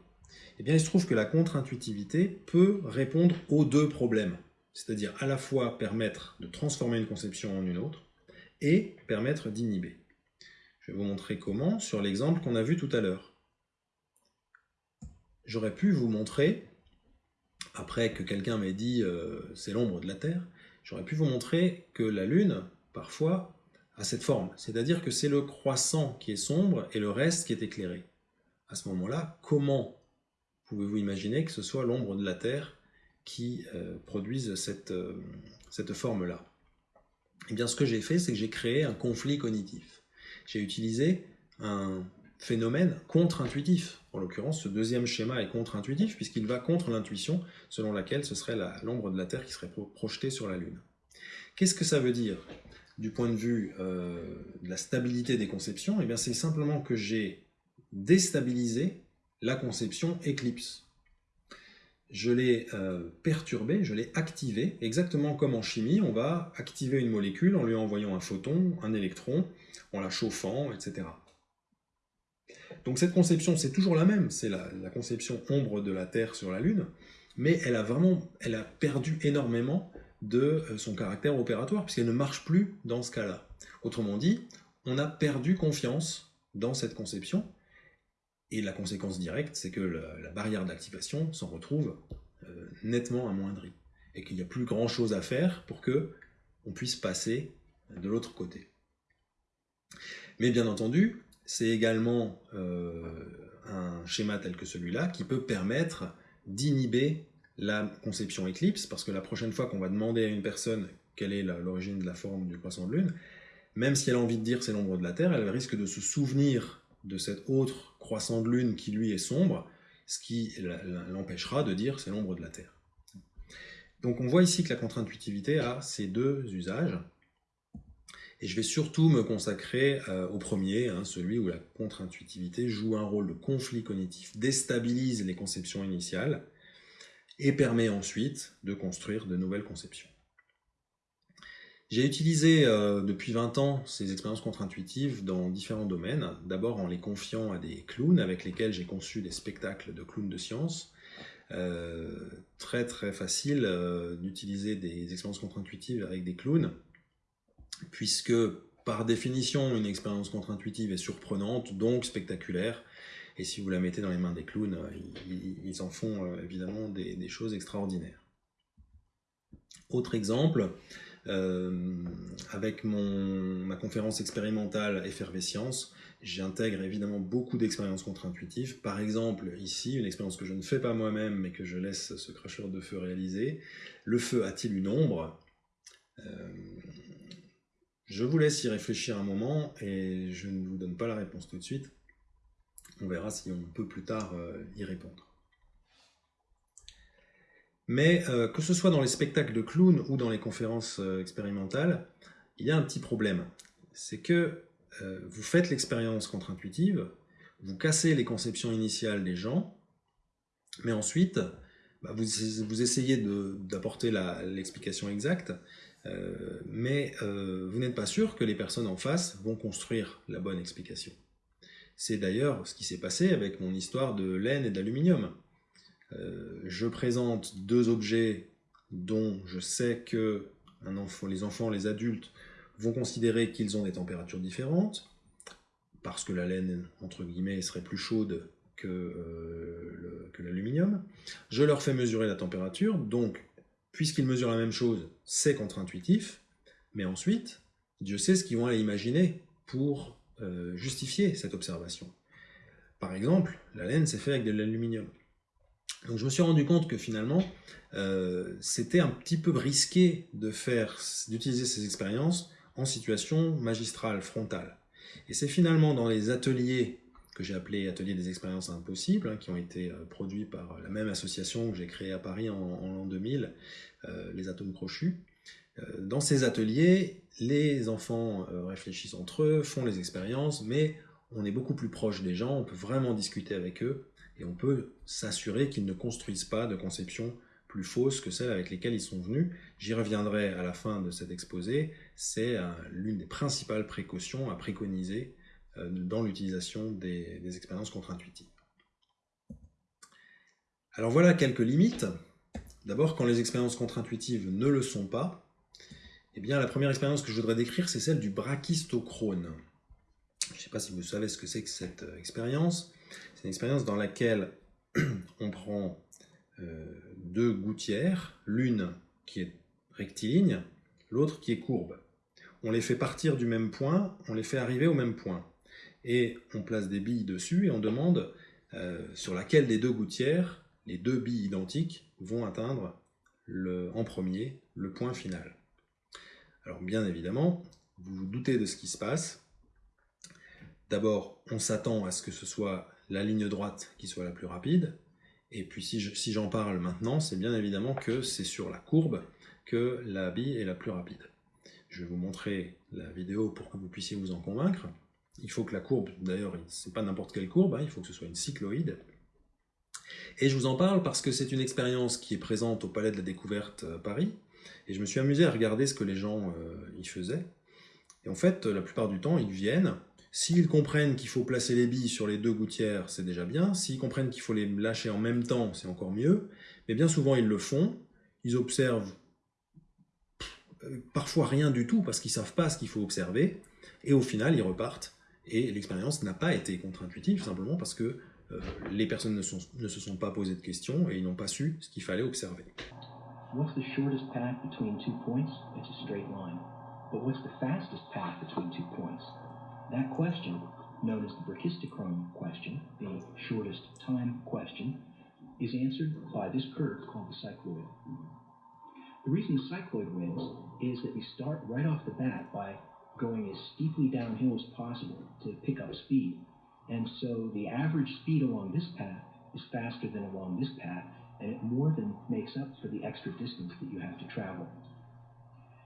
Eh bien, il se trouve que la contre-intuitivité peut répondre aux deux problèmes. C'est-à-dire à la fois permettre de transformer une conception en une autre, et permettre d'inhiber. Je vais vous montrer comment sur l'exemple qu'on a vu tout à l'heure. J'aurais pu vous montrer, après que quelqu'un m'ait dit euh, c'est l'ombre de la Terre, j'aurais pu vous montrer que la Lune, parfois, a cette forme. C'est-à-dire que c'est le croissant qui est sombre et le reste qui est éclairé. À ce moment-là, comment pouvez-vous imaginer que ce soit l'ombre de la Terre qui euh, produise cette, euh, cette forme-là? Eh bien, ce que j'ai fait, c'est que j'ai créé un conflit cognitif. J'ai utilisé un phénomène contre-intuitif. En l'occurrence, ce deuxième schéma est contre-intuitif puisqu'il va contre l'intuition selon laquelle ce serait l'ombre de la Terre qui serait projetée sur la Lune. Qu'est-ce que ça veut dire? Du point de vue euh, de la stabilité des conceptions Eh c'est simplement que j'ai déstabilisé la conception éclipse. Je l'ai euh, perturbé, je l'ai activé, exactement comme en chimie, on va activer une molécule en lui envoyant un photon, un électron, en la chauffant, etc. Donc cette conception, c'est toujours la même, c'est la, conception ombre de la Terre sur la Lune, mais elle a vraiment, elle a perdu énormément de euh, son caractère opératoire, puisqu'elle ne marche plus dans ce cas-là. Autrement dit, on a perdu confiance dans cette conception, et la conséquence directe, c'est que la, barrière d'activation s'en retrouve euh, nettement amoindrie, et qu'il n'y a plus grand-chose à faire pour que on puisse passer de l'autre côté. Mais bien entendu, c'est également euh, un schéma tel que celui-là qui peut permettre d'inhiber la conception éclipse, parce que la prochaine fois qu'on va demander à une personne quelle est l'origine de la forme du croissant de lune, même si elle a envie de dire c'est l'ombre de la Terre, elle risque de se souvenir de cet autre croissant de lune qui lui est sombre, ce qui l'empêchera de dire c'est l'ombre de la Terre. Donc on voit ici que la contre-intuitivité a ces deux usages. Et je vais surtout me consacrer euh, au premier, hein, celui où la contre-intuitivité joue un rôle de conflit cognitif, déstabilise les conceptions initiales et permet ensuite de construire de nouvelles conceptions. J'ai utilisé euh, depuis 20 ans ces expériences contre-intuitives dans différents domaines, d'abord en les confiant à des clowns avec lesquels j'ai conçu des spectacles de clowns de science. Euh, très très facile d'utiliser des expériences contre-intuitives avec des clowns puisque par définition, une expérience contre-intuitive est surprenante, donc spectaculaire, et si vous la mettez dans les mains des clowns, euh, ils, en font euh, évidemment des, choses extraordinaires. Autre exemple, euh, avec ma conférence expérimentale Effervescience, j'intègre évidemment beaucoup d'expériences contre-intuitives. Par exemple, ici, une expérience que je ne fais pas moi-même, mais que je laisse ce cracheur de feu réaliser. Le feu a-t-il une ombre? Je vous laisse y réfléchir un moment et je ne vous donne pas la réponse tout de suite. On verra si on peut plus tard euh, y répondre. Mais euh, que ce soit dans les spectacles de clowns ou dans les conférences euh, expérimentales, il y a un petit problème. C'est que vous faites l'expérience contre-intuitive, vous cassez les conceptions initiales des gens, mais ensuite, bah, vous, essayez d'apporter l'explication exacte, mais vous n'êtes pas sûr que les personnes en face vont construire la bonne explication. C'est d'ailleurs ce qui s'est passé avec mon histoire de laine et d'aluminium. Euh, je présente deux objets dont je sais que les enfants, les adultes, vont considérer qu'ils ont des températures différentes, parce que la laine, entre guillemets, serait plus chaude que, que l'aluminium. Je leur fais mesurer la température, donc puisqu'ils mesurent la même chose, c'est contre-intuitif, mais ensuite, Dieu sait ce qu'ils vont aller imaginer pour euh, justifier cette observation. Par exemple, la laine s'est faite avec de l'aluminium. Donc je me suis rendu compte que finalement, euh, c'était un petit peu risqué d'utiliser ces expériences en situation magistrale, frontale. Et c'est finalement dans les ateliers que j'ai appelé Atelier des expériences impossibles, hein, qui ont été euh, produits par la même association que j'ai créée à Paris en, l'an 2000, euh, les Atomes Crochus. Euh, dans ces ateliers, les enfants réfléchissent entre eux, font les expériences, mais on est beaucoup plus proche des gens, on peut vraiment discuter avec eux, et on peut s'assurer qu'ils ne construisent pas de conceptions plus fausses que celles avec lesquelles ils sont venus. J'y reviendrai à la fin de cet exposé. C'est euh, l'une des principales précautions à préconiser euh, dans l'utilisation des, expériences contre-intuitives. Alors voilà quelques limites. D'abord, quand les expériences contre-intuitives ne le sont pas, eh bien, la première expérience que je voudrais décrire, c'est celle du brachistochrone. Je ne sais pas si vous savez ce que c'est que cette euh, expérience. C'est une expérience dans laquelle on prend euh, deux gouttières, l'une qui est rectiligne, l'autre qui est courbe. On les fait partir du même point, on les fait arriver au même point. Et on place des billes dessus et on demande euh, sur laquelle des deux gouttières, les deux billes identiques, vont atteindre en premier le point final. Alors bien évidemment, vous vous doutez de ce qui se passe. D'abord, on s'attend à ce que ce soit la ligne droite qui soit la plus rapide, et puis si j'en parle maintenant, c'est bien évidemment que c'est sur la courbe que la bille est la plus rapide. Je vais vous montrer la vidéo pour que vous puissiez vous en convaincre. Il faut que la courbe, d'ailleurs, c'est pas n'importe quelle courbe, hein, il faut que ce soit une cycloïde. Et je vous en parle parce que c'est une expérience qui est présente au Palais de la Découverte euh, Paris, et je me suis amusé à regarder ce que les gens euh, y faisaient. Et en fait, la plupart du temps, ils viennent, S'ils comprennent qu'il faut placer les billes sur les deux gouttières, c'est déjà bien. S'ils comprennent qu'il faut les lâcher en même temps, c'est encore mieux. Mais bien souvent, ils le font. Ils observent euh, parfois rien du tout parce qu'ils ne savent pas ce qu'il faut observer. Et au final, ils repartent. Et l'expérience n'a pas été contre-intuitive, simplement parce que euh, les personnes ne, ne, se sont pas posées de questions et ils n'ont pas su ce qu'il fallait observer. What's the shortest path between two points? It's a straight line. But what's the fastest path between two points? That question, known as the brachistochrone question, the shortest time question, is answered by this curve called the cycloid. The reason the cycloid wins is that we start right off the bat by going as steeply downhill as possible to pick up speed. And so the average speed along this path is faster than along this path, and it more than makes up for the extra distance that you have to travel.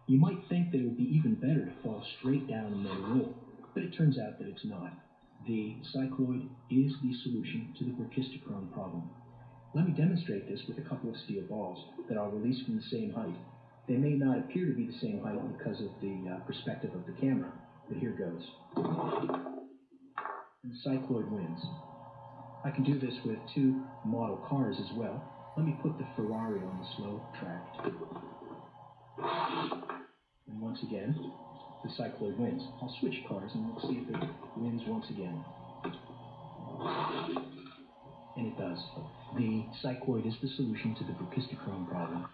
You might think that it would be even better to fall straight down and then roll, but it turns out that it's not. The cycloid is the solution to the brachistochrone problem. Let me demonstrate this with a couple of steel balls that I'll release from the same height. They may not appear to be the same height because of the uh, perspective of the camera, but here goes. And the cycloid wins. I can do this with two model cars as well. Let me put the Ferrari on the slow track. And once again, the cycloid wins. I'll switch cars and we'll see if it wins once again. And it does. The cycloid is the solution to the brachistochrome problem.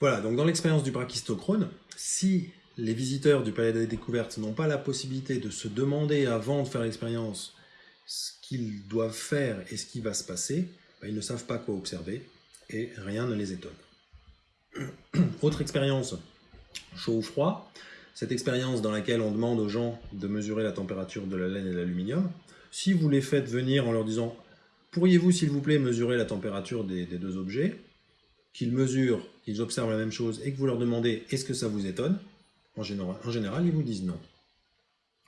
Voilà, donc dans l'expérience du brachistochrone, si les visiteurs du Palais des Découvertes n'ont pas la possibilité de se demander avant de faire l'expérience ce qu'ils doivent faire et ce qui va se passer, ben, ils ne savent pas quoi observer et rien ne les étonne. Autre expérience, chaud ou froid. Cette expérience dans laquelle on demande aux gens de mesurer la température de la laine et de l'aluminium. Si vous les faites venir en leur disant « Pourriez-vous, s'il vous plaît, mesurer la température des, deux objets ?» qu'ils mesurent, qu'ils observent la même chose et que vous leur demandez « Est-ce que ça vous étonne ?» en général, ils vous disent non.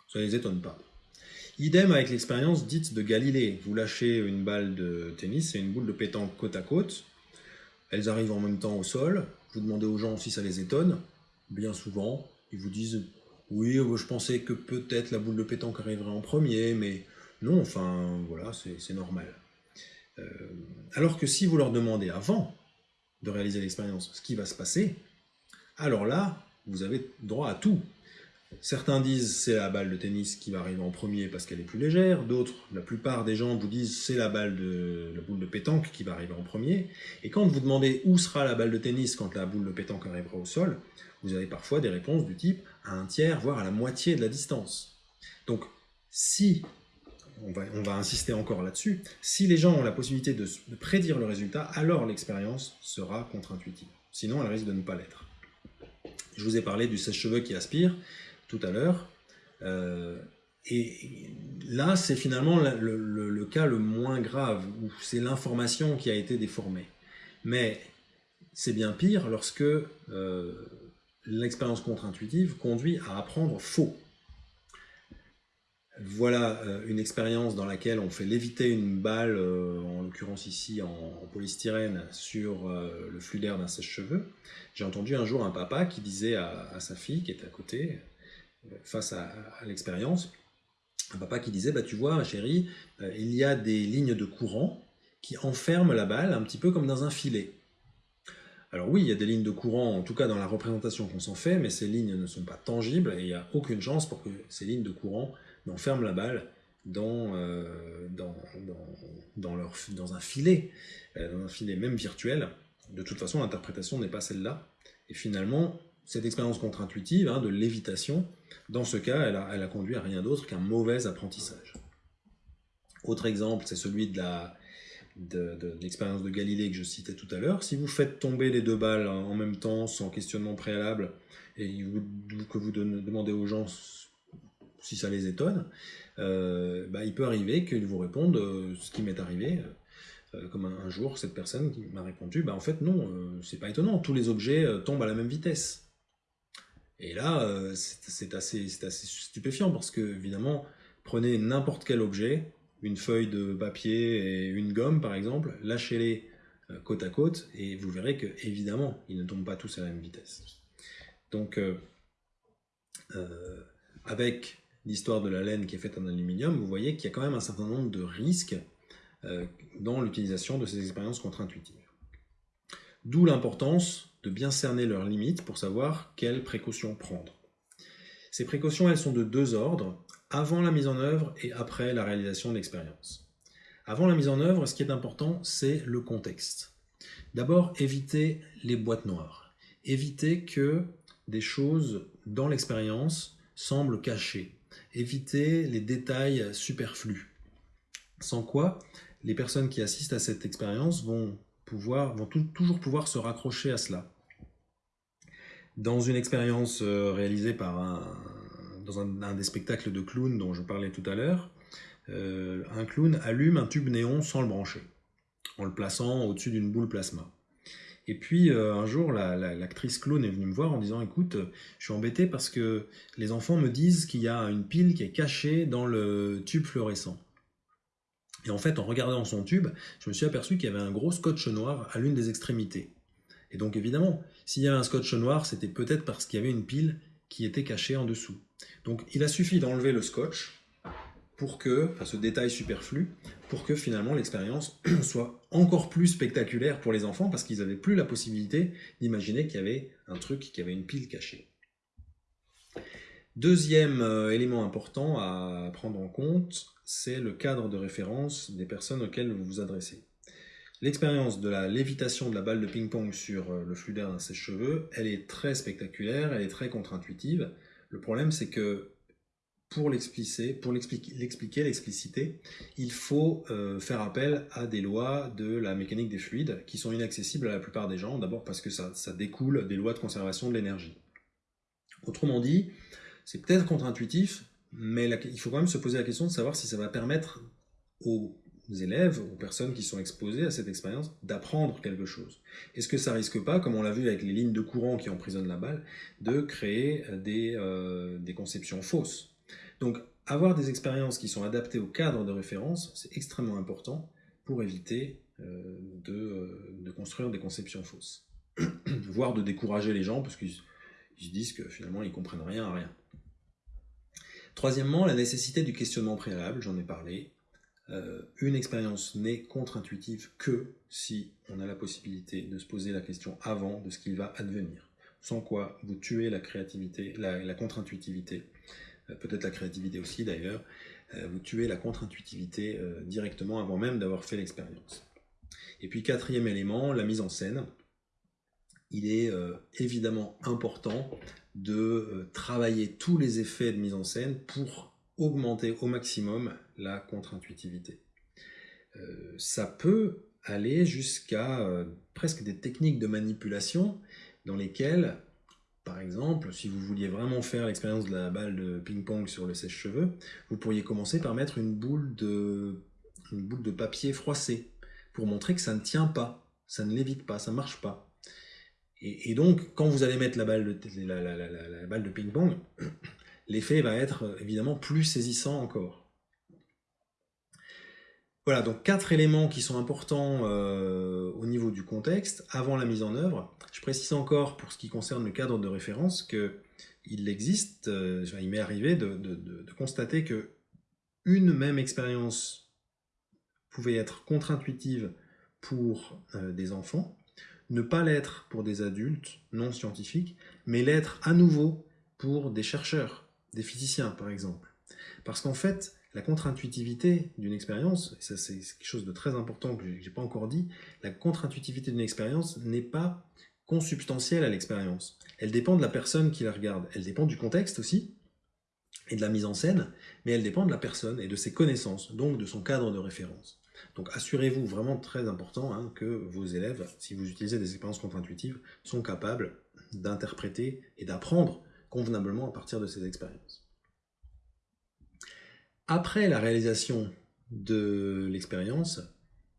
Ça ne les étonne pas. Idem avec l'expérience dite de Galilée. Vous lâchez une balle de tennis et une boule de pétanque côte à côte. Elles arrivent en même temps au sol. Vous demandez aux gens si ça les étonne. Bien souvent, ils vous disent « Oui, euh, je pensais que peut-être la boule de pétanque arriverait en premier, mais non, enfin, voilà, c'est normal. Euh, alors que si vous leur demandez avant de réaliser l'expérience ce qui va se passer, alors là, vous avez droit à tout. Certains disent c'est la balle de tennis qui va arriver en premier parce qu'elle est plus légère, d'autres, la plupart des gens vous disent c'est la balle de la boule de pétanque qui va arriver en premier. Et quand vous demandez où sera la balle de tennis quand la boule de pétanque arrivera au sol, vous avez parfois des réponses du type à un tiers, voire à la moitié de la distance. Donc si, on va, on va insister encore là-dessus, si les gens ont la possibilité de, de prédire le résultat, alors l'expérience sera contre-intuitive. Sinon, elle risque de ne pas l'être. Je vous ai parlé du sèche-cheveux qui aspire tout à l'heure. Euh, et là, c'est finalement le, cas le moins grave, où c'est l'information qui a été déformée. Mais c'est bien pire lorsque euh, l'expérience contre-intuitive conduit à apprendre faux. Voilà une expérience dans laquelle on fait léviter une balle, en l'occurrence ici en, polystyrène, sur le flux d'air d'un sèche-cheveux. J'ai entendu un jour un papa qui disait à, sa fille qui était à côté, face à, l'expérience, un papa qui disait, bah, tu vois, chérie, euh, il y a des lignes de courant qui enferment la balle un petit peu comme dans un filet. Alors oui, il y a des lignes de courant, en tout cas dans la représentation qu'on s'en fait, mais ces lignes ne sont pas tangibles et il n'y a aucune chance pour que ces lignes de courant n'enferment la balle dans, euh, dans, dans, dans, un filet, euh, dans un filet même virtuel. De toute façon, l'interprétation n'est pas celle-là. Et finalement, cette expérience contre-intuitive hein, de lévitation, dans ce cas, elle a, conduit à rien d'autre qu'un mauvais apprentissage. Autre exemple, c'est celui de l'expérience de, Galilée que je citais tout à l'heure. Si vous faites tomber les deux balles en même temps, sans questionnement préalable, et que vous demandez aux gens si ça les étonne, euh, bah, il peut arriver qu'ils vous répondent euh, ce qui m'est arrivé. Euh, comme un, jour, cette personne qui m'a répondu, bah, en fait non, c'est pas étonnant, tous les objets tombent à la même vitesse. Et là, euh, c'est assez, stupéfiant parce que, évidemment, prenez n'importe quel objet, une feuille de papier et une gomme par exemple, lâchez-les euh, côte à côte et vous verrez que, évidemment, ils ne tombent pas tous à la même vitesse. Donc, euh, avec l'histoire de la laine qui est faite en aluminium, vous voyez qu'il y a quand même un certain nombre de risques dans l'utilisation de ces expériences contre-intuitives. D'où l'importance de bien cerner leurs limites pour savoir quelles précautions prendre. Ces précautions, elles sont de deux ordres, avant la mise en œuvre et après la réalisation de l'expérience. Avant la mise en œuvre, ce qui est important, c'est le contexte. D'abord, éviter les boîtes noires. Éviter que des choses dans l'expérience semblent cachées. Éviter les détails superflus. Sans quoi, les personnes qui assistent à cette expérience vont, pouvoir, vont toujours pouvoir se raccrocher à cela. Dans une expérience euh, réalisée par un, dans un, des spectacles de clown dont je parlais tout à l'heure, euh, un clown allume un tube néon sans le brancher, en le plaçant au-dessus d'une boule plasma. Et puis euh, un jour, l'actrice clown est venue me voir en disant « Écoute, je suis embêté parce que les enfants me disent qu'il y a une pile qui est cachée dans le tube fluorescent. » Et en fait, en regardant son tube, je me suis aperçu qu'il y avait un gros scotch noir à l'une des extrémités. Et donc évidemment, s'il y avait un scotch noir, c'était peut-être parce qu'il y avait une pile qui était cachée en dessous. Donc il a suffi d'enlever le scotch pour que, enfin ce détail superflu, pour que finalement l'expérience soit encore plus spectaculaire pour les enfants parce qu'ils n'avaient plus la possibilité d'imaginer qu'il y avait un truc, qu'il y avait une pile cachée. Deuxième euh, élément important à prendre en compte, c'est le cadre de référence des personnes auxquelles vous vous adressez. L'expérience de la lévitation de la balle de ping-pong sur euh, le flux d'air d'un sèche-cheveux, elle est très spectaculaire, elle est très contre-intuitive. Le problème, c'est que pour l'expliquer, pour l'expliquer, l'expliciter, il faut euh, faire appel à des lois de la mécanique des fluides qui sont inaccessibles à la plupart des gens, d'abord parce que ça, découle des lois de conservation de l'énergie. Autrement dit, c'est peut-être contre-intuitif, mais il faut quand même se poser la question de savoir si ça va permettre aux élèves, aux personnes qui sont exposées à cette expérience, d'apprendre quelque chose. Est-ce que ça risque pas, comme on l'a vu avec les lignes de courant qui emprisonnent la balle, de créer euh, des, euh, des conceptions fausses? Donc, avoir des expériences qui sont adaptées au cadre de référence, c'est extrêmement important pour éviter euh, de, de, construire des conceptions fausses. Voire de décourager les gens, parce qu'ils se disent que finalement ils comprennent rien à rien. Troisièmement, la nécessité du questionnement préalable, j'en ai parlé. Euh, une expérience n'est contre-intuitive que si on a la possibilité de se poser la question avant de ce qu'il va advenir. Sans quoi vous tuez la créativité, la, contre-intuitivité, euh, peut-être la créativité aussi d'ailleurs, euh, vous tuez la contre-intuitivité directement avant même d'avoir fait l'expérience. Et puis quatrième élément, la mise en scène. Il est évidemment important de travailler tous les effets de mise en scène pour augmenter au maximum la contre-intuitivité. Euh, ça peut aller jusqu'à euh, presque des techniques de manipulation dans lesquelles, par exemple, si vous vouliez vraiment faire l'expérience de la balle de ping-pong sur le sèche-cheveux, vous pourriez commencer par mettre une boule, de, une boule de papier froissé pour montrer que ça ne tient pas, ça ne lévite pas, ça ne marche pas. Et, donc, quand vous allez mettre la balle de, la, la balle de ping-pong, l'effet va être évidemment plus saisissant encore. Voilà, donc quatre éléments qui sont importants euh, au niveau du contexte avant la mise en œuvre. Je précise encore pour ce qui concerne le cadre de référence qu'il existe, euh, il m'est arrivé de, constater que une même expérience pouvait être contre-intuitive pour euh, des enfants, ne pas l'être pour des adultes non scientifiques, mais l'être à nouveau pour des chercheurs, des physiciens par exemple. Parce qu'en fait, la contre-intuitivité d'une expérience, et ça c'est quelque chose de très important que je n'ai pas encore dit, la contre-intuitivité d'une expérience n'est pas consubstantielle à l'expérience. Elle dépend de la personne qui la regarde. Elle dépend du contexte aussi, et de la mise en scène, mais elle dépend de la personne et de ses connaissances, donc de son cadre de référence. Donc assurez-vous, vraiment très important, hein, que vos élèves, si vous utilisez des expériences contre-intuitives, sont capables d'interpréter et d'apprendre convenablement à partir de ces expériences. Après la réalisation de l'expérience,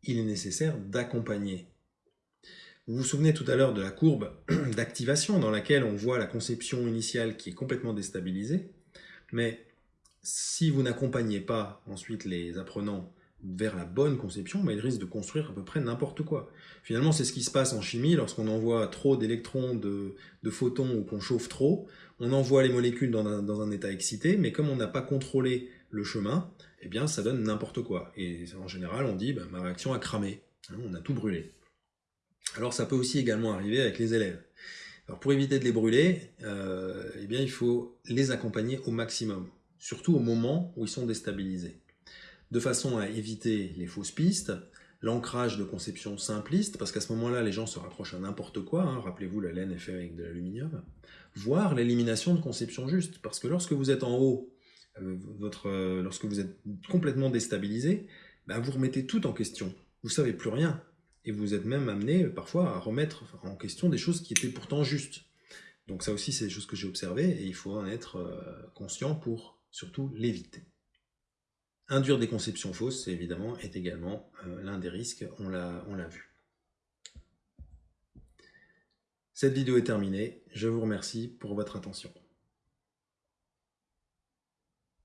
il est nécessaire d'accompagner. Vous vous souvenez tout à l'heure de la courbe d'activation dans laquelle on voit la conception initiale qui est complètement déstabilisée, mais si vous n'accompagnez pas ensuite les apprenants vers la bonne conception, bah, ils risquent de construire à peu près n'importe quoi. Finalement, c'est ce qui se passe en chimie lorsqu'on envoie trop d'électrons, de, photons ou qu'on chauffe trop. On envoie les molécules dans un état excité, mais comme on n'a pas contrôlé le chemin, eh bien ça donne n'importe quoi. Et en général, on dit, bah, ma réaction a cramé, hein, on a tout brûlé. Alors ça peut aussi également arriver avec les élèves. Alors pour éviter de les brûler, euh, eh bien il faut les accompagner au maximum, surtout au moment où ils sont déstabilisés, de façon à éviter les fausses pistes, l'ancrage de conception simpliste, parce qu'à ce moment-là, les gens se rapprochent à n'importe quoi, hein. rappelez-vous, la laine est faite avec de l'aluminium, voire l'élimination de conception juste, parce que lorsque vous êtes en haut votre, euh, lorsque vous êtes complètement déstabilisé, ben vous remettez tout en question. Vous savez plus rien. Et vous êtes même amené parfois à remettre en question des choses qui étaient pourtant justes. Donc ça aussi, c'est des choses que j'ai observées et il faut en être euh, conscient pour surtout l'éviter. Induire des conceptions fausses, évidemment, est également l'un des risques, on l'a vu. Cette vidéo est terminée, je vous remercie pour votre attention.